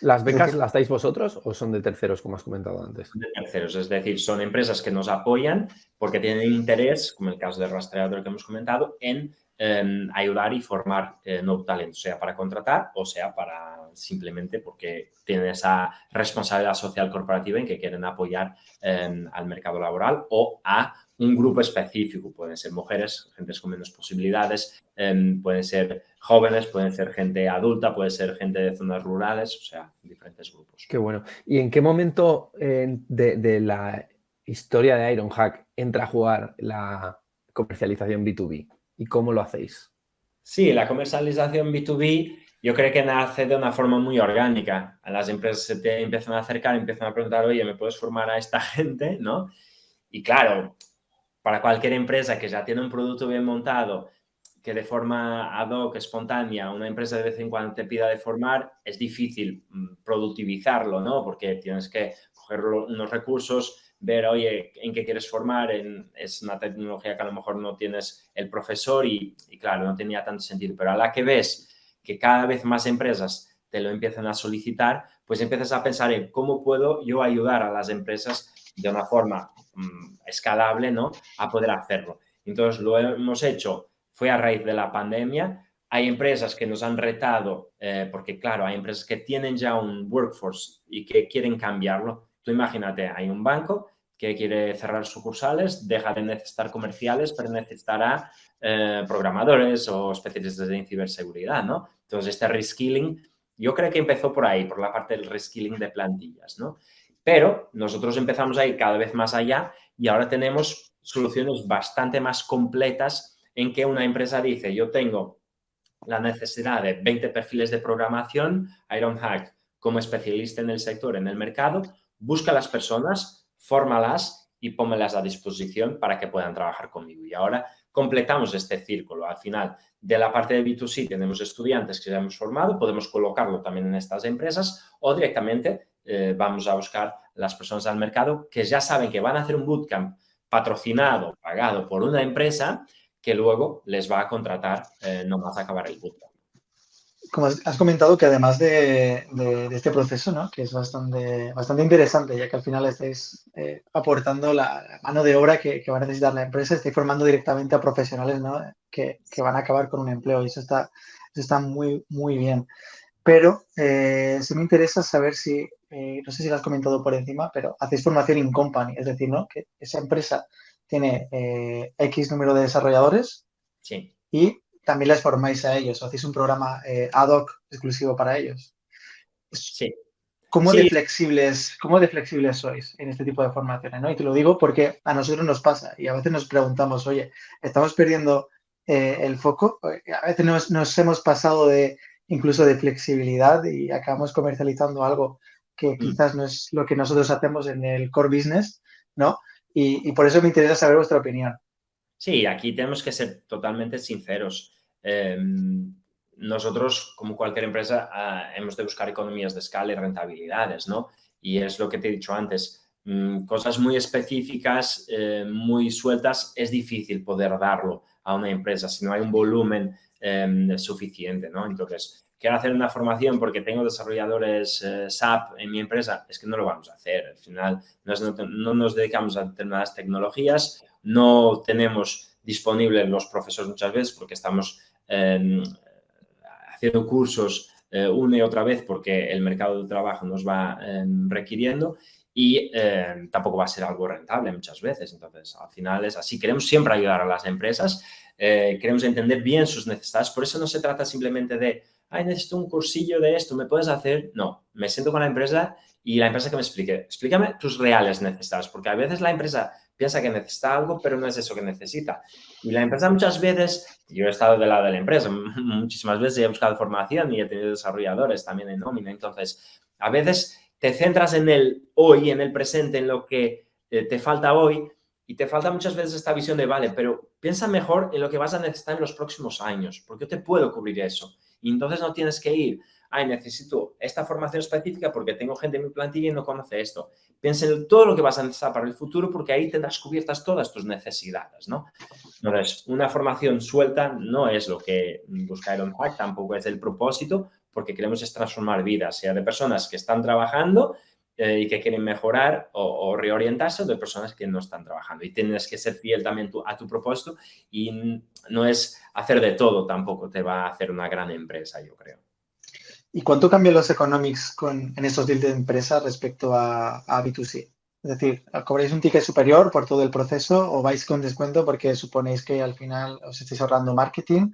¿Las becas las dais vosotros o son de terceros, como has comentado antes? De terceros, es decir, son empresas que nos apoyan porque tienen interés, como el caso del rastreador que hemos comentado, en eh, ayudar y formar eh, nuevo talento, sea para contratar o sea para simplemente porque tienen esa responsabilidad social corporativa en que quieren apoyar eh, al mercado laboral o a un grupo específico. Pueden ser mujeres, gente con menos posibilidades, eh, pueden ser jóvenes, pueden ser gente adulta, puede ser gente de zonas rurales, o sea, diferentes grupos. Qué bueno. ¿Y en qué momento eh, de, de, la historia de Ironhack entra a jugar la comercialización B2B? ¿Y cómo lo hacéis? Sí, la comercialización B2B yo creo que nace de una forma muy orgánica. Las empresas se te empiezan a acercar, empiezan a preguntar, oye, ¿me puedes formar a esta gente? ¿no? Y claro, para cualquier empresa que ya tiene un producto bien montado, que de forma ad hoc, espontánea, una empresa de vez en cuando te pida de formar, es difícil mm, productivizarlo, ¿no? Porque tienes que coger unos recursos, ver, oye, en qué quieres formar, es una tecnología que a lo mejor no tienes el profesor y, y, claro, no tenía tanto sentido. Pero a la que ves que cada vez más empresas te lo empiezan a solicitar, pues empiezas a pensar en cómo puedo yo ayudar a las empresas de una forma mmm, escalable, ¿no? A poder hacerlo. Entonces, lo hemos hecho, fue a raíz de la pandemia. Hay empresas que nos han retado, eh, porque claro, hay empresas que tienen ya un workforce y que quieren cambiarlo. Tú imagínate, hay un banco que quiere cerrar sucursales, deja de necesitar comerciales, pero necesitará eh, programadores o especialistas en ciberseguridad, ¿no? Entonces, este reskilling, yo creo que empezó por ahí, por la parte del reskilling de plantillas, ¿no? Pero nosotros empezamos a ir cada vez más allá y ahora tenemos soluciones bastante más completas en que una empresa dice, yo tengo la necesidad de 20 perfiles de programación, Ironhack como especialista en el sector, en el mercado, busca a las personas, fórmalas y pónmelas a disposición para que puedan trabajar conmigo. Y ahora completamos este círculo. Al final, de la parte de B2C tenemos estudiantes que ya hemos formado, podemos colocarlo también en estas empresas o directamente eh, vamos a buscar las personas al mercado que ya saben que van a hacer un bootcamp patrocinado, pagado por una empresa que luego les va a contratar eh, no más acabar el bootcamp. Como has comentado que además de, este proceso, ¿no? que es bastante, bastante interesante, ya que al final estáis eh, aportando la mano de obra que, va a necesitar la empresa, estáis formando directamente a profesionales ¿no? que, van a acabar con un empleo y eso está, está muy, muy bien. Pero eh, sí me interesa saber si, eh, no sé si lo has comentado por encima, pero hacéis formación in company, es decir, ¿no? que esa empresa tiene eh, X número de desarrolladores sí. y también les formáis a ellos o hacéis un programa eh, ad hoc exclusivo para ellos. Sí. ¿Cómo, De flexibles, ¿Cómo de flexibles sois en este tipo de formaciones? ¿no? Y te lo digo porque a nosotros nos pasa y a veces nos preguntamos, oye, ¿estamos perdiendo el foco? A veces nos, nos, hemos pasado de incluso de flexibilidad y acabamos comercializando algo que mm. quizás no es lo que nosotros hacemos en el core business, ¿no? y, por eso me interesa saber vuestra opinión. Sí, aquí tenemos que ser totalmente sinceros. Em, nosotros, como cualquier empresa, ah, hemos de buscar economías de escala y rentabilidades, ¿no? Y es lo que te he dicho antes, mm, cosas muy específicas, eh, muy sueltas, es difícil poder darlo a una empresa si no hay un volumen em, suficiente, ¿no? Entonces, quiero hacer una formación porque tengo desarrolladores eh, SAP en mi empresa, es que no lo vamos a hacer. Al final no, nos dedicamos a determinadas tecnologías, no tenemos disponibles los profesores muchas veces porque estamos em, haciendo cursos eh, una y otra vez porque el mercado de trabajo nos va em, requiriendo y em, tampoco va a ser algo rentable muchas veces. Entonces, al final es así. Queremos siempre ayudar a las empresas, eh, queremos entender bien sus necesidades. Por eso no se trata simplemente de ay, necesito un cursillo de esto, ¿me puedes hacer? No, me siento con la empresa y la empresa que me explique, explícame tus reales necesidades, porque a veces la empresa piensa que necesita algo, pero no es eso que necesita. Y la empresa muchas veces, yo he estado del lado de la empresa, muchísimas veces he buscado formación y he tenido desarrolladores también en nómina, entonces a veces te centras en el hoy, en el presente, en lo que eh, te falta hoy y te falta muchas veces esta visión de, vale, pero piensa mejor en lo que vas a necesitar en los próximos años, porque yo te puedo cubrir eso. Y entonces no tienes que ir, ay, necesito esta formación específica porque tengo gente en mi plantilla y no conoce esto. Piensa en todo lo que vas a necesitar para el futuro porque ahí tendrás cubiertas todas tus necesidades, ¿no? Entonces, una formación suelta no es lo que busca Ironhack, tampoco es el propósito, porque queremos es transformar vidas, sea de personas que están trabajando eh, y que quieren mejorar o, reorientarse de personas que no están trabajando. Y tienes que ser fiel también a tu propósito y no es hacer de todo tampoco te va a hacer una gran empresa, yo creo. ¿Y cuánto cambian los economics con, en estos deals de empresa respecto a, a B2C? Es decir, ¿cobráis un ticket superior por todo el proceso o vais con descuento porque suponéis que al final os estáis ahorrando marketing?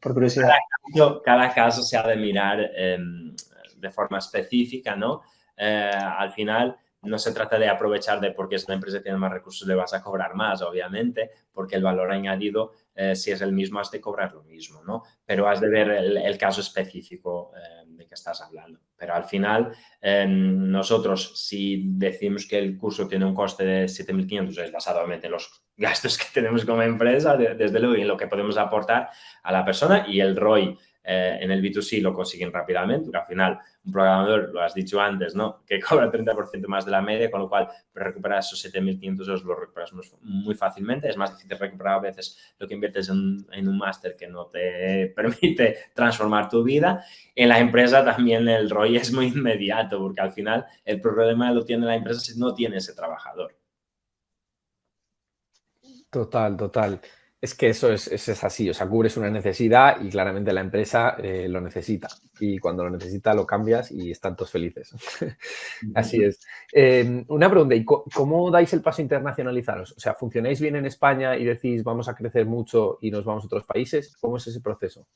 Por curiosidad. Cada caso, se ha de mirar em, de forma específica, ¿no? Eh, al final no se trata de aprovechar de porque es una empresa que tiene más recursos le vas a cobrar más, obviamente, porque el valor añadido, eh, si es el mismo, has de cobrar lo mismo, ¿no? Pero has de ver el, caso específico eh, de que estás hablando. Pero al final, nosotros, si decimos que el curso tiene un coste de 7.500, es basado en los gastos que tenemos como empresa, desde luego, y en lo que podemos aportar a la persona y el ROI eh, en el B2C lo consiguen rápidamente, porque al final un programador, lo has dicho antes, ¿no? que cobra 30% más de la media, con lo cual recuperar esos 7.500 euros lo recuperas muy fácilmente. Es más difícil recuperar a veces lo que inviertes en, en un máster que no te permite transformar tu vida. En la empresa también el ROI es muy inmediato, porque al final el problema lo tiene la empresa si no tiene ese trabajador. Total, total. Es que eso es, es, así, o sea, cubres una necesidad y claramente la empresa eh, lo necesita. Y cuando lo necesita lo cambias y están todos felices. así es. Em, una pregunta, ¿y cómo dais el paso a internacionalizaros? O sea, ¿funcionáis bien en España y decís vamos a crecer mucho y nos vamos a otros países? ¿Cómo es ese proceso?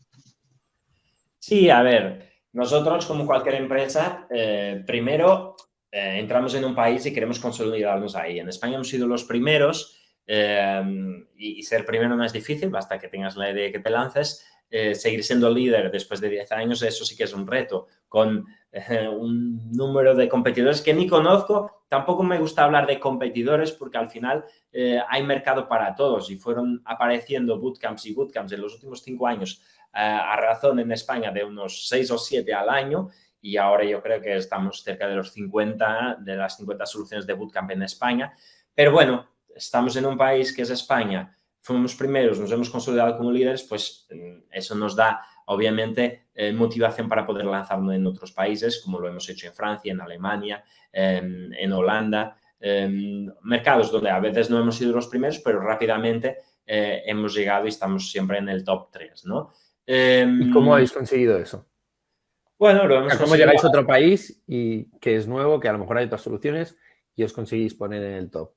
Sí, a ver, nosotros como cualquier empresa, eh, primero eh, entramos en un país y queremos consolidarnos ahí. En España hemos sido los primeros Em, y, ser primero no es difícil, basta que tengas la idea que te lances. Eh, seguir siendo líder después de 10 años, eso sí que es un reto, con eh, un número de competidores que ni conozco. Tampoco me gusta hablar de competidores porque al final eh, hay mercado para todos y fueron apareciendo bootcamps y bootcamps en los últimos 5 años a razón en España de unos 6 o 7 al año y ahora yo creo que estamos cerca de los 50, de las 50 soluciones de bootcamp en España. Pero bueno, estamos en un país que es España, fuimos primeros, nos hemos consolidado como líderes, pues mm, eso nos da obviamente eh, motivación para poder lanzarnos en otros países, como lo hemos hecho en Francia, en Alemania, em, en Holanda, em, mercados donde a veces no hemos sido los primeros, pero rápidamente eh, hemos llegado y estamos siempre en el top 3, ¿no? ¿Y cómo em, habéis conseguido eso? Bueno, lo hemos ¿Cómo llegáis a otro país y que es nuevo, que a lo mejor hay otras soluciones y os conseguís poner en el top?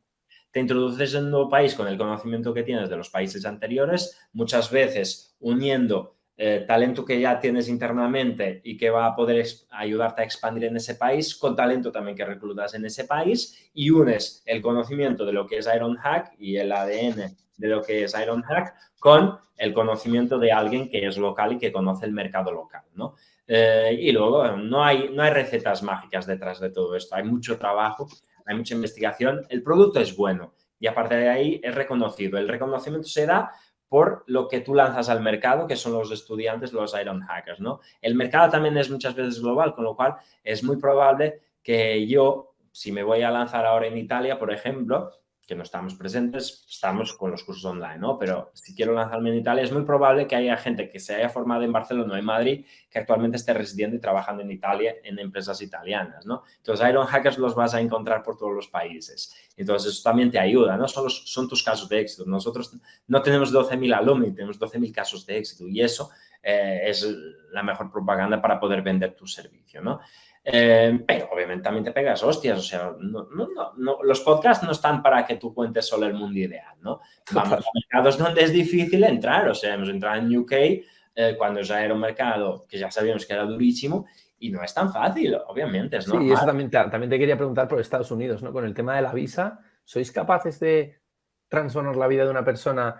Te introduces en un nuevo país con el conocimiento que tienes de los países anteriores, muchas veces uniendo eh, talento que ya tienes internamente y que va a poder ayudarte a expandir en ese país, con talento también que reclutas en ese país y unes el conocimiento de lo que es Ironhack y el ADN de lo que es Ironhack con el conocimiento de alguien que es local y que conoce el mercado local, ¿no? Eh, y luego no hay, no hay recetas mágicas detrás de todo esto, hay mucho trabajo hay mucha investigación, el producto es bueno y aparte de ahí es reconocido. El reconocimiento se da por lo que tú lanzas al mercado, que son los estudiantes, los Iron Hackers, ¿no? El mercado también es muchas veces global, con lo cual es muy probable que yo, si me voy a lanzar ahora en Italia, por ejemplo, que no estamos presentes, estamos con los cursos online, ¿no? Pero si quiero lanzarme en Italia, es muy probable que haya gente que se haya formado en Barcelona o en Madrid que actualmente esté residiendo y trabajando en Italia en empresas italianas, ¿no? Entonces, Iron Hackers los vas a encontrar por todos los países. Entonces, eso también te ayuda, ¿no? Solo son tus casos de éxito. Nosotros no tenemos 12.000 alumnos, tenemos 12.000 casos de éxito y eso eh, es la mejor propaganda para poder vender tu servicio, ¿no? Eh, pero obviamente también te pegas hostias, o sea, no, no, no, los podcasts no están para que tú cuentes solo el mundo ideal, ¿no? Vamos a mercados donde es difícil entrar, o sea, hemos entrado en UK eh, cuando ya era un mercado que ya sabíamos que era durísimo y no es tan fácil, obviamente, ¿no? Sí, y eso también te, también te quería preguntar por Estados Unidos, ¿no? Con el tema de la visa, ¿sois capaces de transformar la vida de una persona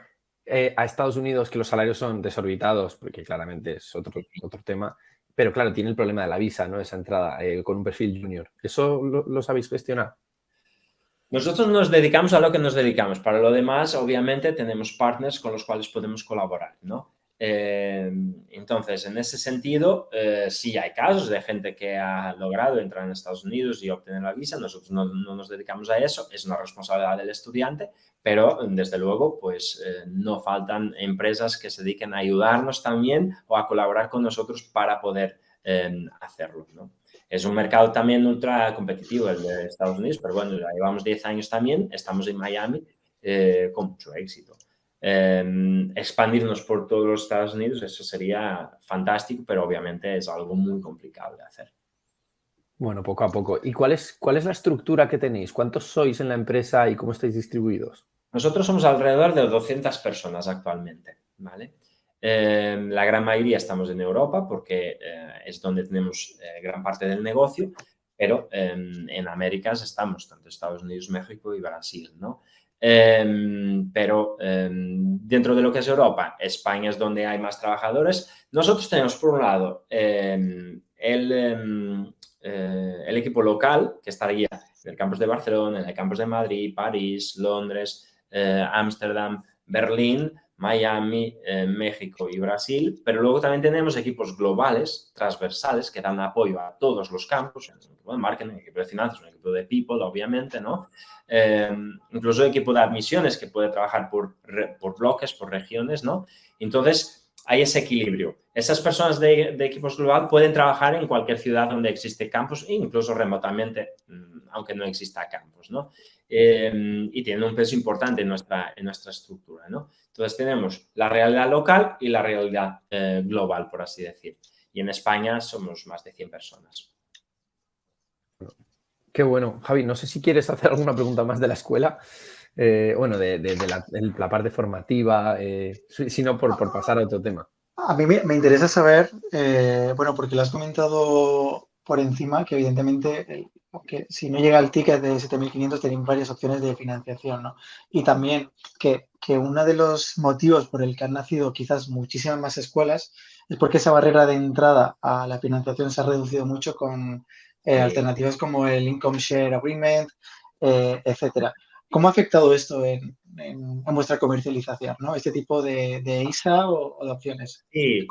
eh, a Estados Unidos, que los salarios son desorbitados, porque claramente es otro, otro tema, pero claro, tiene el problema de la visa, ¿no? Esa entrada eh, con un perfil junior. ¿Eso lo, sabéis gestionar? Nosotros nos dedicamos a lo que nos dedicamos. Para lo demás, obviamente, tenemos partners con los cuales podemos colaborar, ¿no? Eh, entonces, en ese sentido, eh, sí hay casos de gente que ha logrado entrar en Estados Unidos y obtener la visa. Nosotros no, nos dedicamos a eso, es una responsabilidad del estudiante, pero desde luego, pues eh, no faltan empresas que se dediquen a ayudarnos también o a colaborar con nosotros para poder hacerlo. ¿no? Es un mercado también ultra competitivo el de Estados Unidos, pero bueno, ya llevamos 10 años también, estamos en Miami con mucho éxito. Em, expandirnos por todos los Estados Unidos, eso sería fantástico, pero obviamente es algo muy complicado de hacer. Bueno, poco a poco. ¿Y cuál es, cuál es la estructura que tenéis? ¿Cuántos sois en la empresa y cómo estáis distribuidos? Nosotros somos alrededor de 200 personas actualmente, ¿vale? Em, la gran mayoría estamos en Europa porque eh, es donde tenemos eh, gran parte del negocio, pero em, en Américas estamos, tanto Estados Unidos, México y Brasil, ¿no? Em, pero em, dentro de lo que es Europa, España es donde hay más trabajadores. Nosotros tenemos, por un lado, em, el, eh, el, equipo local, que estaría en el campus de Barcelona, en el campus de Madrid, París, Londres, eh, Ámsterdam, Berlín, Miami, eh, México y Brasil, pero luego también tenemos equipos globales, transversales, que dan apoyo a todos los campos, un equipo de marketing, un equipo de finanzas, un equipo de people, obviamente, ¿no? Eh, incluso equipo de admisiones que puede trabajar por, por bloques, por regiones, ¿no? Entonces, hay ese equilibrio. Esas personas de, de, equipos global pueden trabajar en cualquier ciudad donde existe campus, incluso remotamente, mm, aunque no exista campus, ¿no? em, y tienen un peso importante en nuestra, en nuestra estructura. ¿no? Entonces tenemos la realidad local y la realidad eh, global, por así decir. Y en España somos más de 100 personas. Qué bueno. Javi, no sé si quieres hacer alguna pregunta más de la escuela. Eh, bueno, de, la, parte formativa, eh, sino por, por, pasar a otro tema. A mí me, interesa saber, eh, bueno, porque lo has comentado por encima, que evidentemente, que si no llega el ticket de 7.500, tenéis varias opciones de financiación, ¿no? Y también que, que uno de los motivos por el que han nacido quizás muchísimas más escuelas es porque esa barrera de entrada a la financiación se ha reducido mucho con alternativas como el Income Share Agreement, etcétera. ¿Cómo ha afectado esto en, vuestra comercialización, ¿no? este tipo de, ISA o, de opciones? Sí,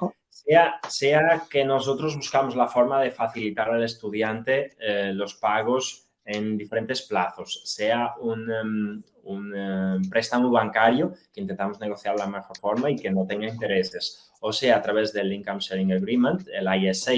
sea, sea, que nosotros buscamos la forma de facilitar al estudiante eh, los pagos en diferentes plazos, sea un, em, em, préstamo bancario que intentamos negociar de la mejor forma y que no tenga intereses, o sea a través del Income Sharing Agreement, el ISA,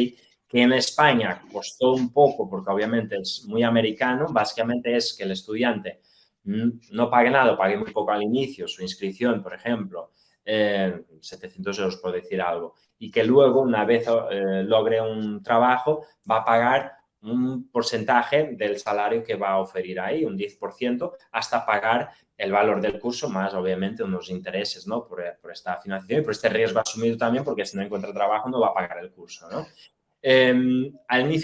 que en España costó un poco porque obviamente es muy americano, básicamente es que el estudiante no pague nada, pague muy poco al inicio, su inscripción, por ejemplo, 700 euros por decir algo, y que luego, una vez eh, logre un trabajo, va a pagar un porcentaje del salario que va a oferir ahí, un 10%, hasta pagar el valor del curso, más obviamente unos intereses, ¿no? Por, por esta financiación y por este riesgo asumido también, porque si no encuentra trabajo no va a pagar el curso, ¿no? Em,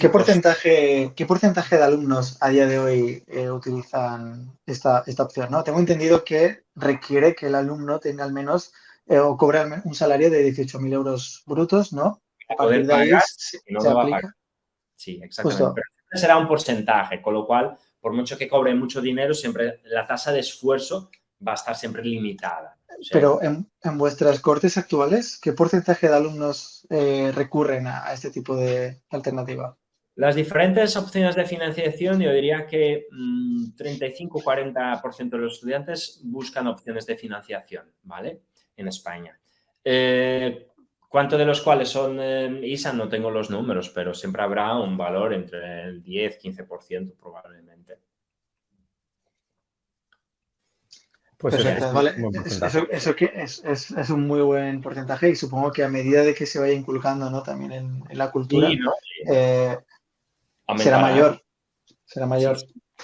¿Qué, porcentaje, ¿Qué porcentaje de alumnos a día de hoy eh, utilizan esta, esta opción? ¿no? Tengo entendido que requiere que el alumno tenga al menos eh, o cobre un salario de 18.000 euros brutos, ¿no? A poder pagar, no se aplica. Sí, exactamente. Pero será un porcentaje, con lo cual, por mucho que cobre mucho dinero, siempre la tasa de esfuerzo va a estar siempre limitada. Pero en, vuestras cortes actuales, ¿qué porcentaje de alumnos eh, recurren a, este tipo de alternativa? Las diferentes opciones de financiación, yo diría que 35-40% mm, de los estudiantes buscan opciones de financiación, ¿vale? En España. Eh, ¿Cuánto de los cuales son eh, ISA? No tengo los números, pero siempre habrá un valor entre el 10-15% probablemente. Pues Eso, que es, un muy buen porcentaje y supongo que a medida de que se vaya inculcando ¿no? también en, la cultura, eh, será mayor. Será mayor.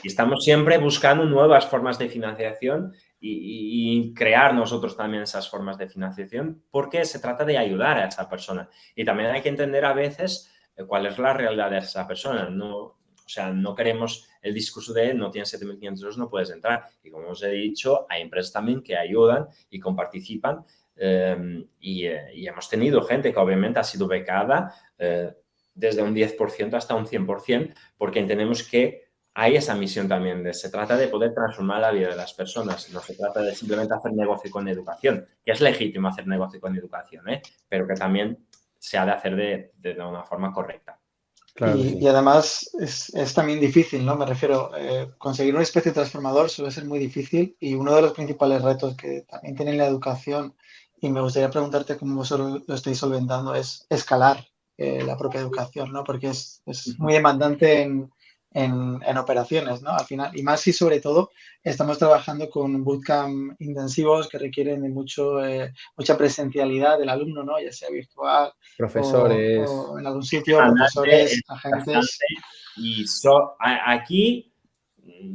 Y estamos siempre buscando nuevas formas de financiación y, crear nosotros también esas formas de financiación porque se trata de ayudar a esa persona. Y también hay que entender a veces eh, cuál es la realidad de esa persona. No, o sea, no queremos el discurso de no tienes 7.500 euros, no puedes entrar. Y como os he dicho, hay empresas también que ayudan y comparticipan em, eh, y, hemos tenido gente que obviamente ha sido becada eh, desde un 10% hasta un 100% porque entendemos que hay esa misión también de se trata de poder transformar la vida de las personas, no se trata de simplemente hacer negocio con educación, que es legítimo hacer negocio con educación, ¿eh? pero que también se ha de hacer de una forma correcta y, además es, también difícil, ¿no? Me refiero, eh, conseguir un especie transformador suele ser muy difícil y uno de los principales retos que también tiene la educación, y me gustaría preguntarte cómo vosotros lo estáis solventando, es escalar eh, la propia educación, ¿no? Porque es, es muy demandante en, en, operaciones, ¿no? Al final, y más y sobre todo, estamos trabajando con bootcamp intensivos que requieren de mucho, eh, mucha presencialidad del alumno, ¿no? Ya sea virtual. Profesores. O, en algún sitio, profesores, agentes. Y aquí,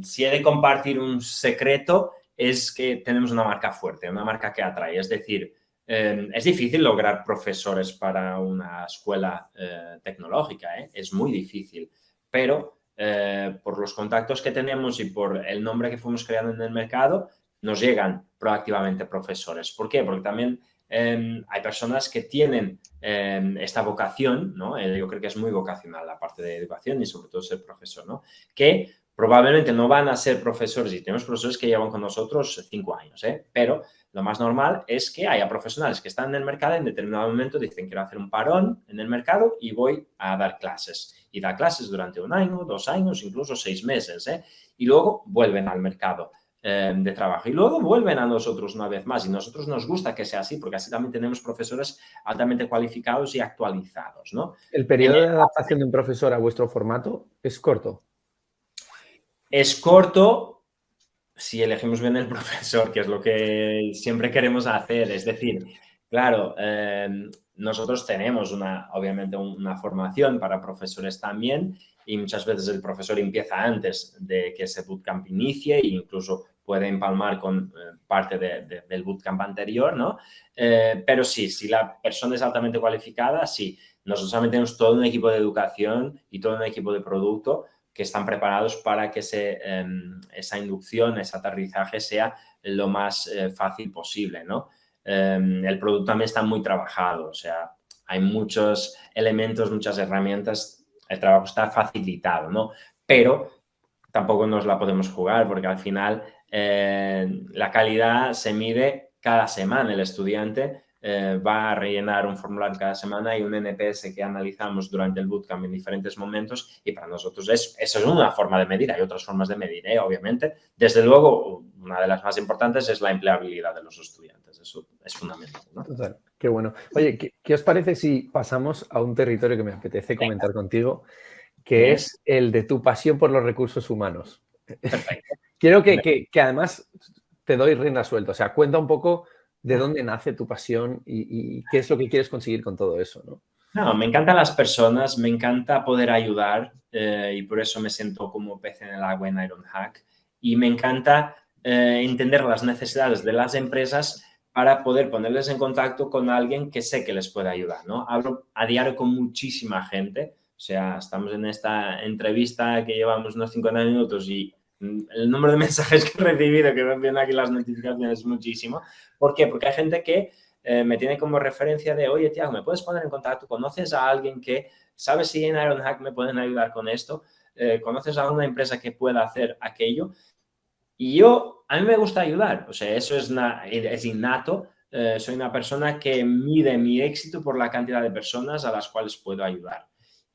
si he de compartir un secreto, es que tenemos una marca fuerte, una marca que atrae. Es decir, em, es difícil lograr profesores para una escuela eh, tecnológica, ¿eh? es muy difícil, pero eh, por los contactos que tenemos y por el nombre que fuimos creando en el mercado, nos llegan proactivamente profesores. ¿Por qué? Porque también em, hay personas que tienen em, esta vocación, ¿no? Eh, yo creo que es muy vocacional la parte de educación y sobre todo ser profesor, ¿no? Que probablemente no van a ser profesores y tenemos profesores que llevan con nosotros cinco años, ¿eh? Pero lo más normal es que haya profesionales que están en el mercado en determinado momento dicen quiero hacer un parón en el mercado y voy a dar clases. Y da clases durante un año, dos años, incluso seis meses. ¿eh? Y luego vuelven al mercado eh, de trabajo. Y luego vuelven a nosotros una vez más. Y nosotros nos gusta que sea así porque así también tenemos profesores altamente cualificados y actualizados. ¿no? ¿El periodo de adaptación de un profesor a vuestro formato es corto? Es corto, si elegimos bien el profesor, que es lo que siempre queremos hacer. Es decir, claro, em, nosotros tenemos una, obviamente una formación para profesores también y muchas veces el profesor empieza antes de que ese bootcamp inicie e incluso puede empalmar con eh, parte del bootcamp anterior, ¿no? Eh, pero sí, si la persona es altamente cualificada, sí. Nosotros también tenemos todo un equipo de educación y todo un equipo de producto que están preparados para que em, esa inducción, ese aterrizaje sea lo más eh, fácil posible, ¿no? Em, el producto también está muy trabajado, o sea, hay muchos elementos, muchas herramientas, el trabajo está facilitado, ¿no? Pero tampoco nos la podemos jugar porque al final eh, la calidad se mide cada semana. El estudiante eh, va a rellenar un formulario cada semana y un NPS que analizamos durante el bootcamp en diferentes momentos y para nosotros es, eso es una forma de medir. Hay otras formas de medir, ¿eh? obviamente. Desde luego, una de las más importantes es la empleabilidad de los estudiantes. Eso es fundamental. Total. Qué bueno. Oye, ¿qué, os parece si pasamos a un territorio que me apetece comentar contigo, que es el de tu pasión por los recursos humanos? Quiero que, además te doy rienda suelta. O sea, cuenta un poco de dónde nace tu pasión y, qué es lo que quieres conseguir con todo eso, ¿no? No, me encantan las personas, me encanta poder ayudar eh, y por eso me siento como pez en el agua en Ironhack. Y me encanta eh, entender las necesidades de las empresas para poder ponerles en contacto con alguien que sé que les puede ayudar, ¿no? Hablo a diario con muchísima gente, o sea, estamos en esta entrevista que llevamos unos 50 minutos y el número de mensajes que he recibido, que me vienen aquí las notificaciones, es muchísimo. ¿Por qué? Porque hay gente que eh, me tiene como referencia de, oye, Tiago, ¿me puedes poner en contacto? ¿Conoces a alguien que sabe si en Ironhack me pueden ayudar con esto? Eh, ¿Conoces a una empresa que pueda hacer aquello? Y yo, a mí me gusta ayudar, o sea, eso es, es innato. Eh, soy una persona que mide mi éxito por la cantidad de personas a las cuales puedo ayudar.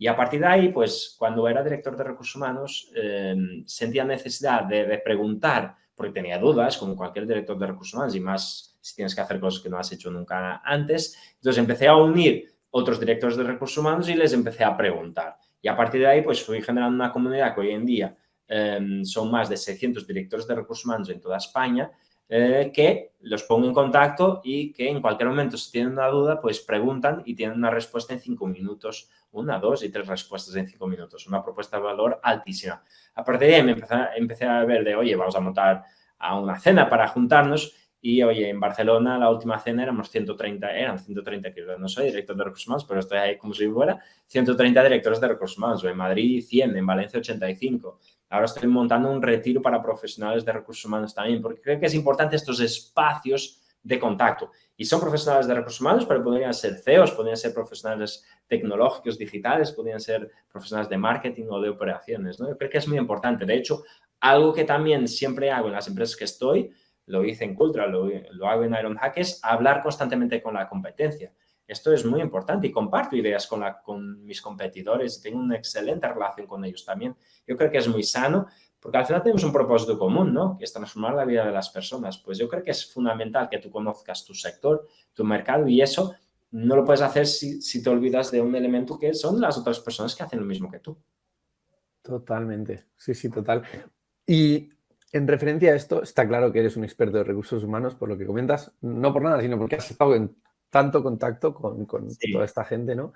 Y a partir de ahí, pues cuando era director de recursos humanos, eh, sentía necesidad de, preguntar, porque tenía dudas, como cualquier director de recursos humanos, y más si tienes que hacer cosas que no has hecho nunca antes. Entonces empecé a unir otros directores de recursos humanos y les empecé a preguntar. Y a partir de ahí, pues fui generando una comunidad que hoy en día eh, son más de 600 directores de recursos humanos en toda España eh, que los pongo en contacto y que en cualquier momento si tienen una duda, pues preguntan y tienen una respuesta en cinco minutos, una, dos y tres respuestas en cinco minutos, una propuesta de valor altísima. A partir de ahí me empecé, a ver de, oye, vamos a montar a una cena para juntarnos y, oye, en Barcelona la última cena éramos 130, eran 130, que no soy director de recursos humanos, pero estoy ahí como si fuera, 130 directores de recursos humanos, en Madrid 100, en Valencia 85, Ahora estoy montando un retiro para profesionales de recursos humanos también, porque creo que es importante estos espacios de contacto. Y son profesionales de recursos humanos, pero podrían ser CEOs, podrían ser profesionales tecnológicos, digitales, podrían ser profesionales de marketing o de operaciones. ¿no? Yo creo que es muy importante. De hecho, algo que también siempre hago en las empresas que estoy, lo hice en Cultra, lo, lo hago en Ironhack, es hablar constantemente con la competencia. Esto es muy importante y comparto ideas con, la, con mis competidores y tengo una excelente relación con ellos también. Yo creo que es muy sano porque al final tenemos un propósito común, ¿no? Que es transformar la vida de las personas. Pues yo creo que es fundamental que tú conozcas tu sector, tu mercado y eso no lo puedes hacer si, si te olvidas de un elemento que son las otras personas que hacen lo mismo que tú. Totalmente, sí, sí, total. Y en referencia a esto, está claro que eres un experto de recursos humanos, por lo que comentas, no por nada, sino porque has estado en tanto contacto con, toda esta gente, ¿no?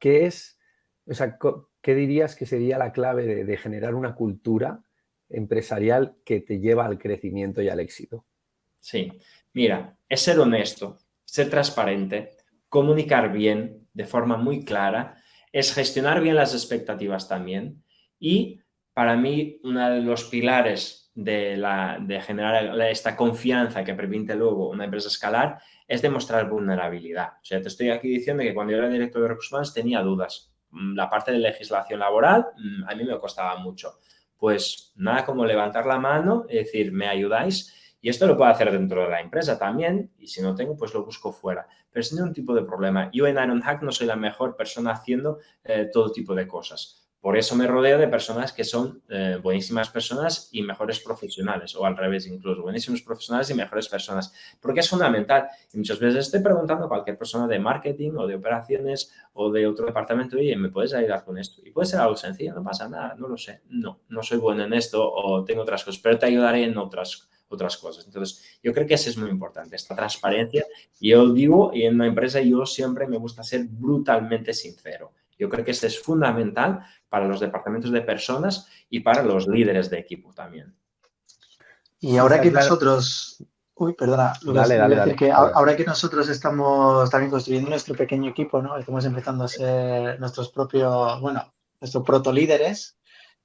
¿Qué es, o sea, qué dirías que sería la clave de, generar una cultura empresarial que te lleva al crecimiento y al éxito? Sí, mira, es ser honesto, ser transparente, comunicar bien de forma muy clara, es gestionar bien las expectativas también y para mí uno de los pilares de, la, de generar esta confianza que permite luego una empresa escalar es demostrar vulnerabilidad. O sea, te estoy aquí diciendo que cuando yo era director de recursos humanos tenía dudas. Mm, la parte de legislación laboral mm, a mí me costaba mucho. Pues nada como levantar la mano y decir, ¿me ayudáis? Y esto lo puedo hacer dentro de la empresa también, y si no tengo, pues lo busco fuera. Pero sin ningún tipo de problema. Yo en Ironhack no soy la mejor persona haciendo eh, todo tipo de cosas. Por eso me rodeo de personas que son eh, buenísimas personas y mejores profesionales, o al revés incluso, buenísimos profesionales y mejores personas, porque es fundamental. Y muchas veces estoy preguntando a cualquier persona de marketing o de operaciones o de otro departamento, y ¿me puedes ayudar con esto? Y puede ser algo sencillo, no pasa nada, no lo sé. No, no soy bueno en esto o tengo otras cosas, pero te ayudaré en otras otras cosas. Entonces, yo creo que eso es muy importante, esta transparencia. Yo digo, y en una empresa yo siempre me gusta ser brutalmente sincero. Yo creo que esto es fundamental para los departamentos de personas y para los líderes de equipo también. Y ahora que nosotros, uy, perdona, dale, dale, que ahora que nosotros estamos también construyendo nuestro pequeño equipo, ¿no? Estamos empezando a ser nuestros propios, bueno, nuestros proto líderes.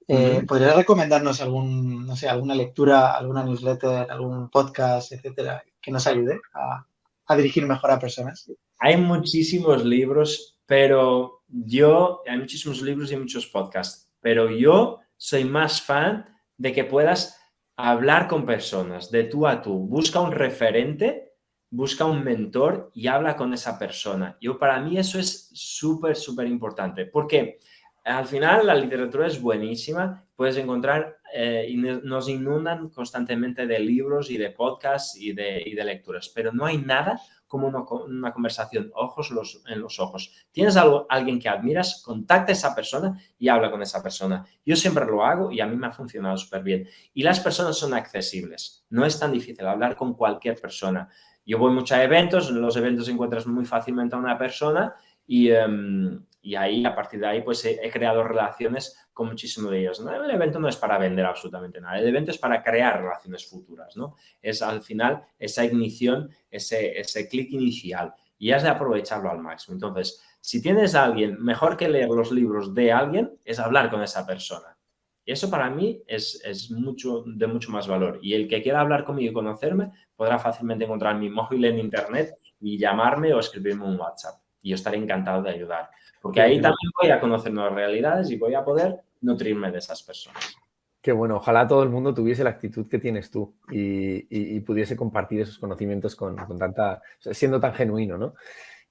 Eh, ¿Podrías recomendarnos algún, no sé, alguna lectura, alguna newsletter, algún podcast, etcétera, que nos ayude a, a dirigir mejor a personas? Hay muchísimos libros, pero yo, hay muchísimos libros y muchos podcasts, pero yo soy más fan de que puedas hablar con personas de tú a tú. Busca un referente, busca un mentor y habla con esa persona. Yo, para mí eso es súper, súper importante porque al final la literatura es buenísima, puedes encontrar eh, y nos inundan constantemente de libros y de podcasts y de, y de lecturas, pero no hay nada como una, conversación ojos en los ojos. Tienes algo, alguien que admiras, contacta a esa persona y habla con esa persona. Yo siempre lo hago y a mí me ha funcionado súper bien. Y las personas son accesibles. No es tan difícil hablar con cualquier persona. Yo voy mucho a eventos, en los eventos encuentras muy fácilmente a una persona y, em, y ahí, a partir de ahí, pues he, creado relaciones con muchísimos de ellos. El evento no es para vender absolutamente nada, el evento es para crear relaciones futuras, ¿no? Es al final esa ignición, ese, ese clic inicial y has de aprovecharlo al máximo. Entonces, si tienes a alguien, mejor que leer los libros de alguien es hablar con esa persona. Y eso para mí es, es, mucho, de mucho más valor. Y el que quiera hablar conmigo y conocerme podrá fácilmente encontrar mi móvil en internet y llamarme o escribirme un WhatsApp. Y yo estaré encantado de ayudar. Porque ahí también voy a conocer nuevas realidades y voy a poder nutrirme de esas personas. Qué bueno, ojalá todo el mundo tuviese la actitud que tienes tú y, pudiese compartir esos conocimientos con, tanta, siendo tan genuino, ¿no?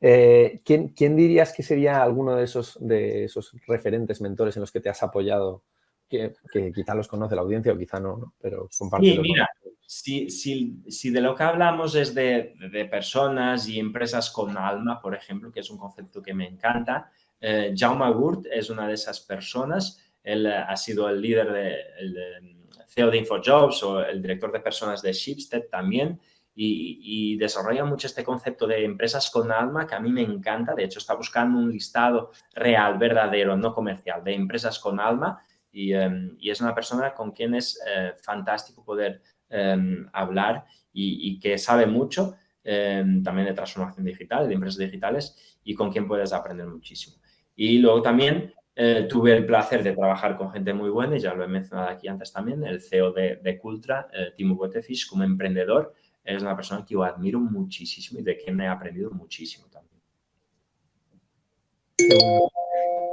Eh, ¿quién, dirías que sería alguno de esos, de esos referentes, mentores en los que te has apoyado? Que, quizá los conoce la audiencia o quizá no, ¿no? Pero Sí, mira, si, si, de lo que hablamos es de, de, personas y empresas con alma, por ejemplo, que es un concepto que me encanta, eh, Jaume Gurt es una de esas personas. Él eh, ha sido el líder de, el CEO de InfoJobs o el director de personas de Shipstead también. Y, desarrolla mucho este concepto de empresas con alma que a mí me encanta. De hecho, está buscando un listado real, verdadero, no comercial, de empresas con alma. Y, em, es una persona con quien es eh, fantástico poder em, hablar y, que sabe mucho em, también de transformación digital, de empresas digitales y con quien puedes aprender muchísimo. Y luego también eh, tuve el placer de trabajar con gente muy buena, y ya lo he mencionado aquí antes también, el CEO de, de Cultra, eh, Timo Botefish, como emprendedor, es una persona que yo admiro muchísimo y de quien he aprendido muchísimo también.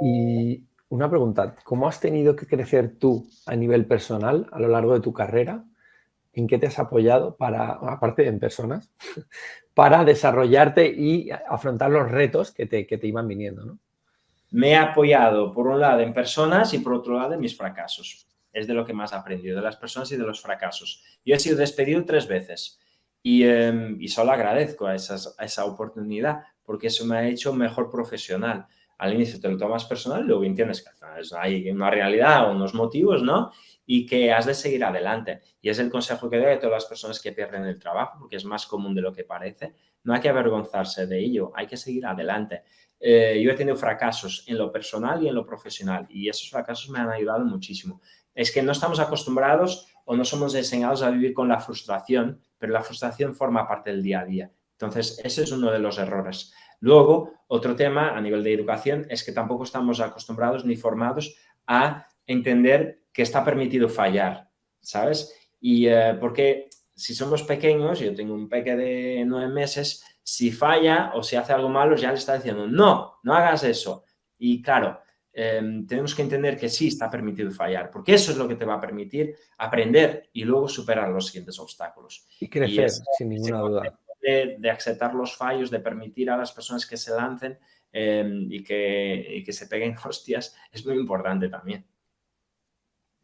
Y una pregunta, ¿cómo has tenido que crecer tú a nivel personal a lo largo de tu carrera? ¿En qué te has apoyado para, aparte de en personas, para desarrollarte y afrontar los retos que te, que te iban viniendo? ¿no? Me he apoyado por un lado en personas y por otro lado en mis fracasos. Es de lo que más he aprendido, de las personas y de los fracasos. Yo he sido despedido tres veces y, em, solo agradezco a, esa oportunidad porque eso me ha hecho mejor profesional. Al inicio te lo tomas personal, luego entiendes que hay una realidad, unos motivos, ¿no? Y que has de seguir adelante. Y es el consejo que doy a todas las personas que pierden el trabajo, porque es más común de lo que parece. No hay que avergonzarse de ello, hay que seguir adelante. Eh, yo he tenido fracasos en lo personal y en lo profesional y esos fracasos me han ayudado muchísimo. Es que no estamos acostumbrados o no somos enseñados a vivir con la frustración, pero la frustración forma parte del día a día. Entonces, ese es uno de los errores. Luego, otro tema a nivel de educación es que tampoco estamos acostumbrados ni formados a entender que está permitido fallar, ¿sabes? Y eh, porque si somos pequeños, yo tengo un peque de nueve meses, si falla o si hace algo malo, ya le está diciendo, no, no hagas eso. Y claro, em, tenemos que entender que sí está permitido fallar, porque eso es lo que te va a permitir aprender y luego superar los siguientes obstáculos. Y crecer, sin ninguna duda. De, aceptar los fallos, de permitir a las personas que se lancen, em, y, que, y que se peguen hostias es muy importante también.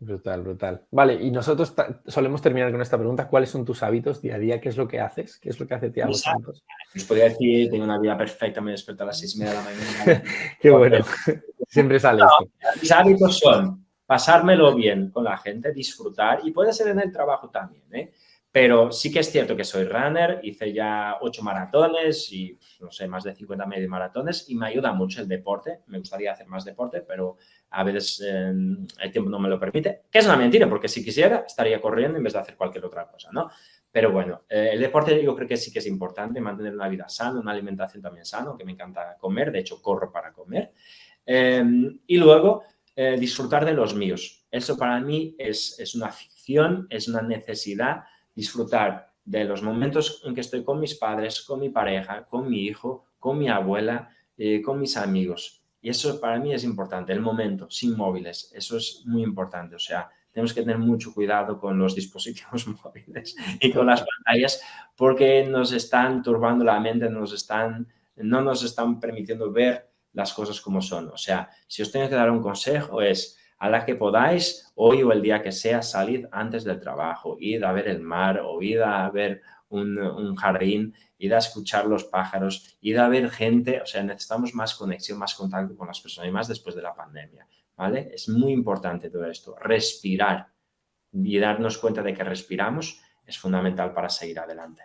Brutal, brutal. Vale, y nosotros solemos terminar con esta pregunta. ¿Cuáles son tus hábitos día a día? ¿Qué es lo que haces? ¿Qué es lo que hace Tiago Santos? Os podría decir, tengo una vida perfecta, me despierto a las seis y media de la mañana. Qué bueno. Siempre sale esto. Mis hábitos son pasármelo bien con la gente, disfrutar y puede ser en el trabajo también, ¿eh? Pero sí que es cierto que soy runner, hice ya ocho maratones y, no sé, más de 50 medio maratones y me ayuda mucho el deporte. Me gustaría hacer más deporte, pero a veces em, el tiempo no me lo permite. Que es una mentira, porque si quisiera estaría corriendo en vez de hacer cualquier otra cosa, ¿no? Pero bueno, eh, el deporte yo creo que sí que es importante, mantener una vida sana, una alimentación también sana, que me encanta comer, de hecho corro para comer. Em, y luego eh, disfrutar de los míos. Eso para mí es, es una ficción, es una necesidad disfrutar de los momentos en que estoy con mis padres, con mi pareja, con mi hijo, con mi abuela, eh, con mis amigos. Y eso para mí es importante, el momento, sin móviles. Eso es muy importante. O sea, tenemos que tener mucho cuidado con los dispositivos móviles y con las pantallas porque nos están turbando la mente, nos están, no nos están permitiendo ver las cosas como son. O sea, si os tengo que dar un consejo es a la que podáis, hoy o el día que sea, salid antes del trabajo, id a ver el mar o id a ver un, jardín, id a escuchar los pájaros, id a ver gente, o sea, necesitamos más conexión, más contacto con las personas y más después de la pandemia, ¿vale? Es muy importante todo esto, respirar y darnos cuenta de que respiramos es fundamental para seguir adelante.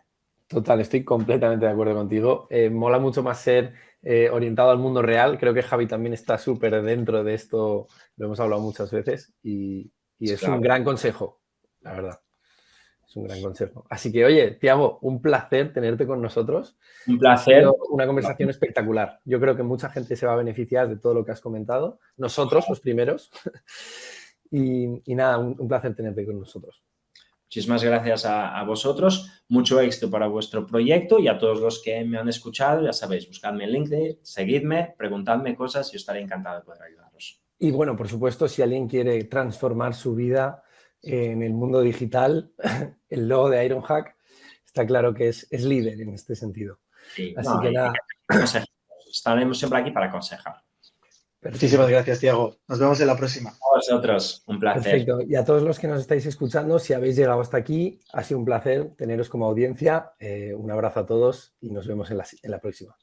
Total, estoy completamente de acuerdo contigo. Eh, mola mucho más ser eh, orientado al mundo real. Creo que Javi también está súper dentro de esto, lo hemos hablado muchas veces y, es un gran consejo, la verdad. Es un gran consejo. Así que, oye, Tiago, un placer tenerte con nosotros. Un placer. Una conversación espectacular. Yo creo que mucha gente se va a beneficiar de todo lo que has comentado. Nosotros, los primeros. y, nada, un placer tenerte con nosotros. Muchísimas gracias a, vosotros, mucho éxito para vuestro proyecto y a todos los que me han escuchado, ya sabéis, buscadme en LinkedIn, seguidme, preguntadme cosas y estaré encantado de poder ayudaros. Y bueno, por supuesto, si alguien quiere transformar su vida en el mundo digital, el logo de Ironhack está claro que es, es líder en este sentido. Así que nada. Estaremos siempre aquí para aconsejar. Muchísimas gracias, Tiago. Nos vemos en la próxima. A vosotros, un placer. Perfecto. Y a todos los que nos estáis escuchando, si habéis llegado hasta aquí, ha sido un placer teneros como audiencia. Eh, un abrazo a todos y nos vemos en la próxima.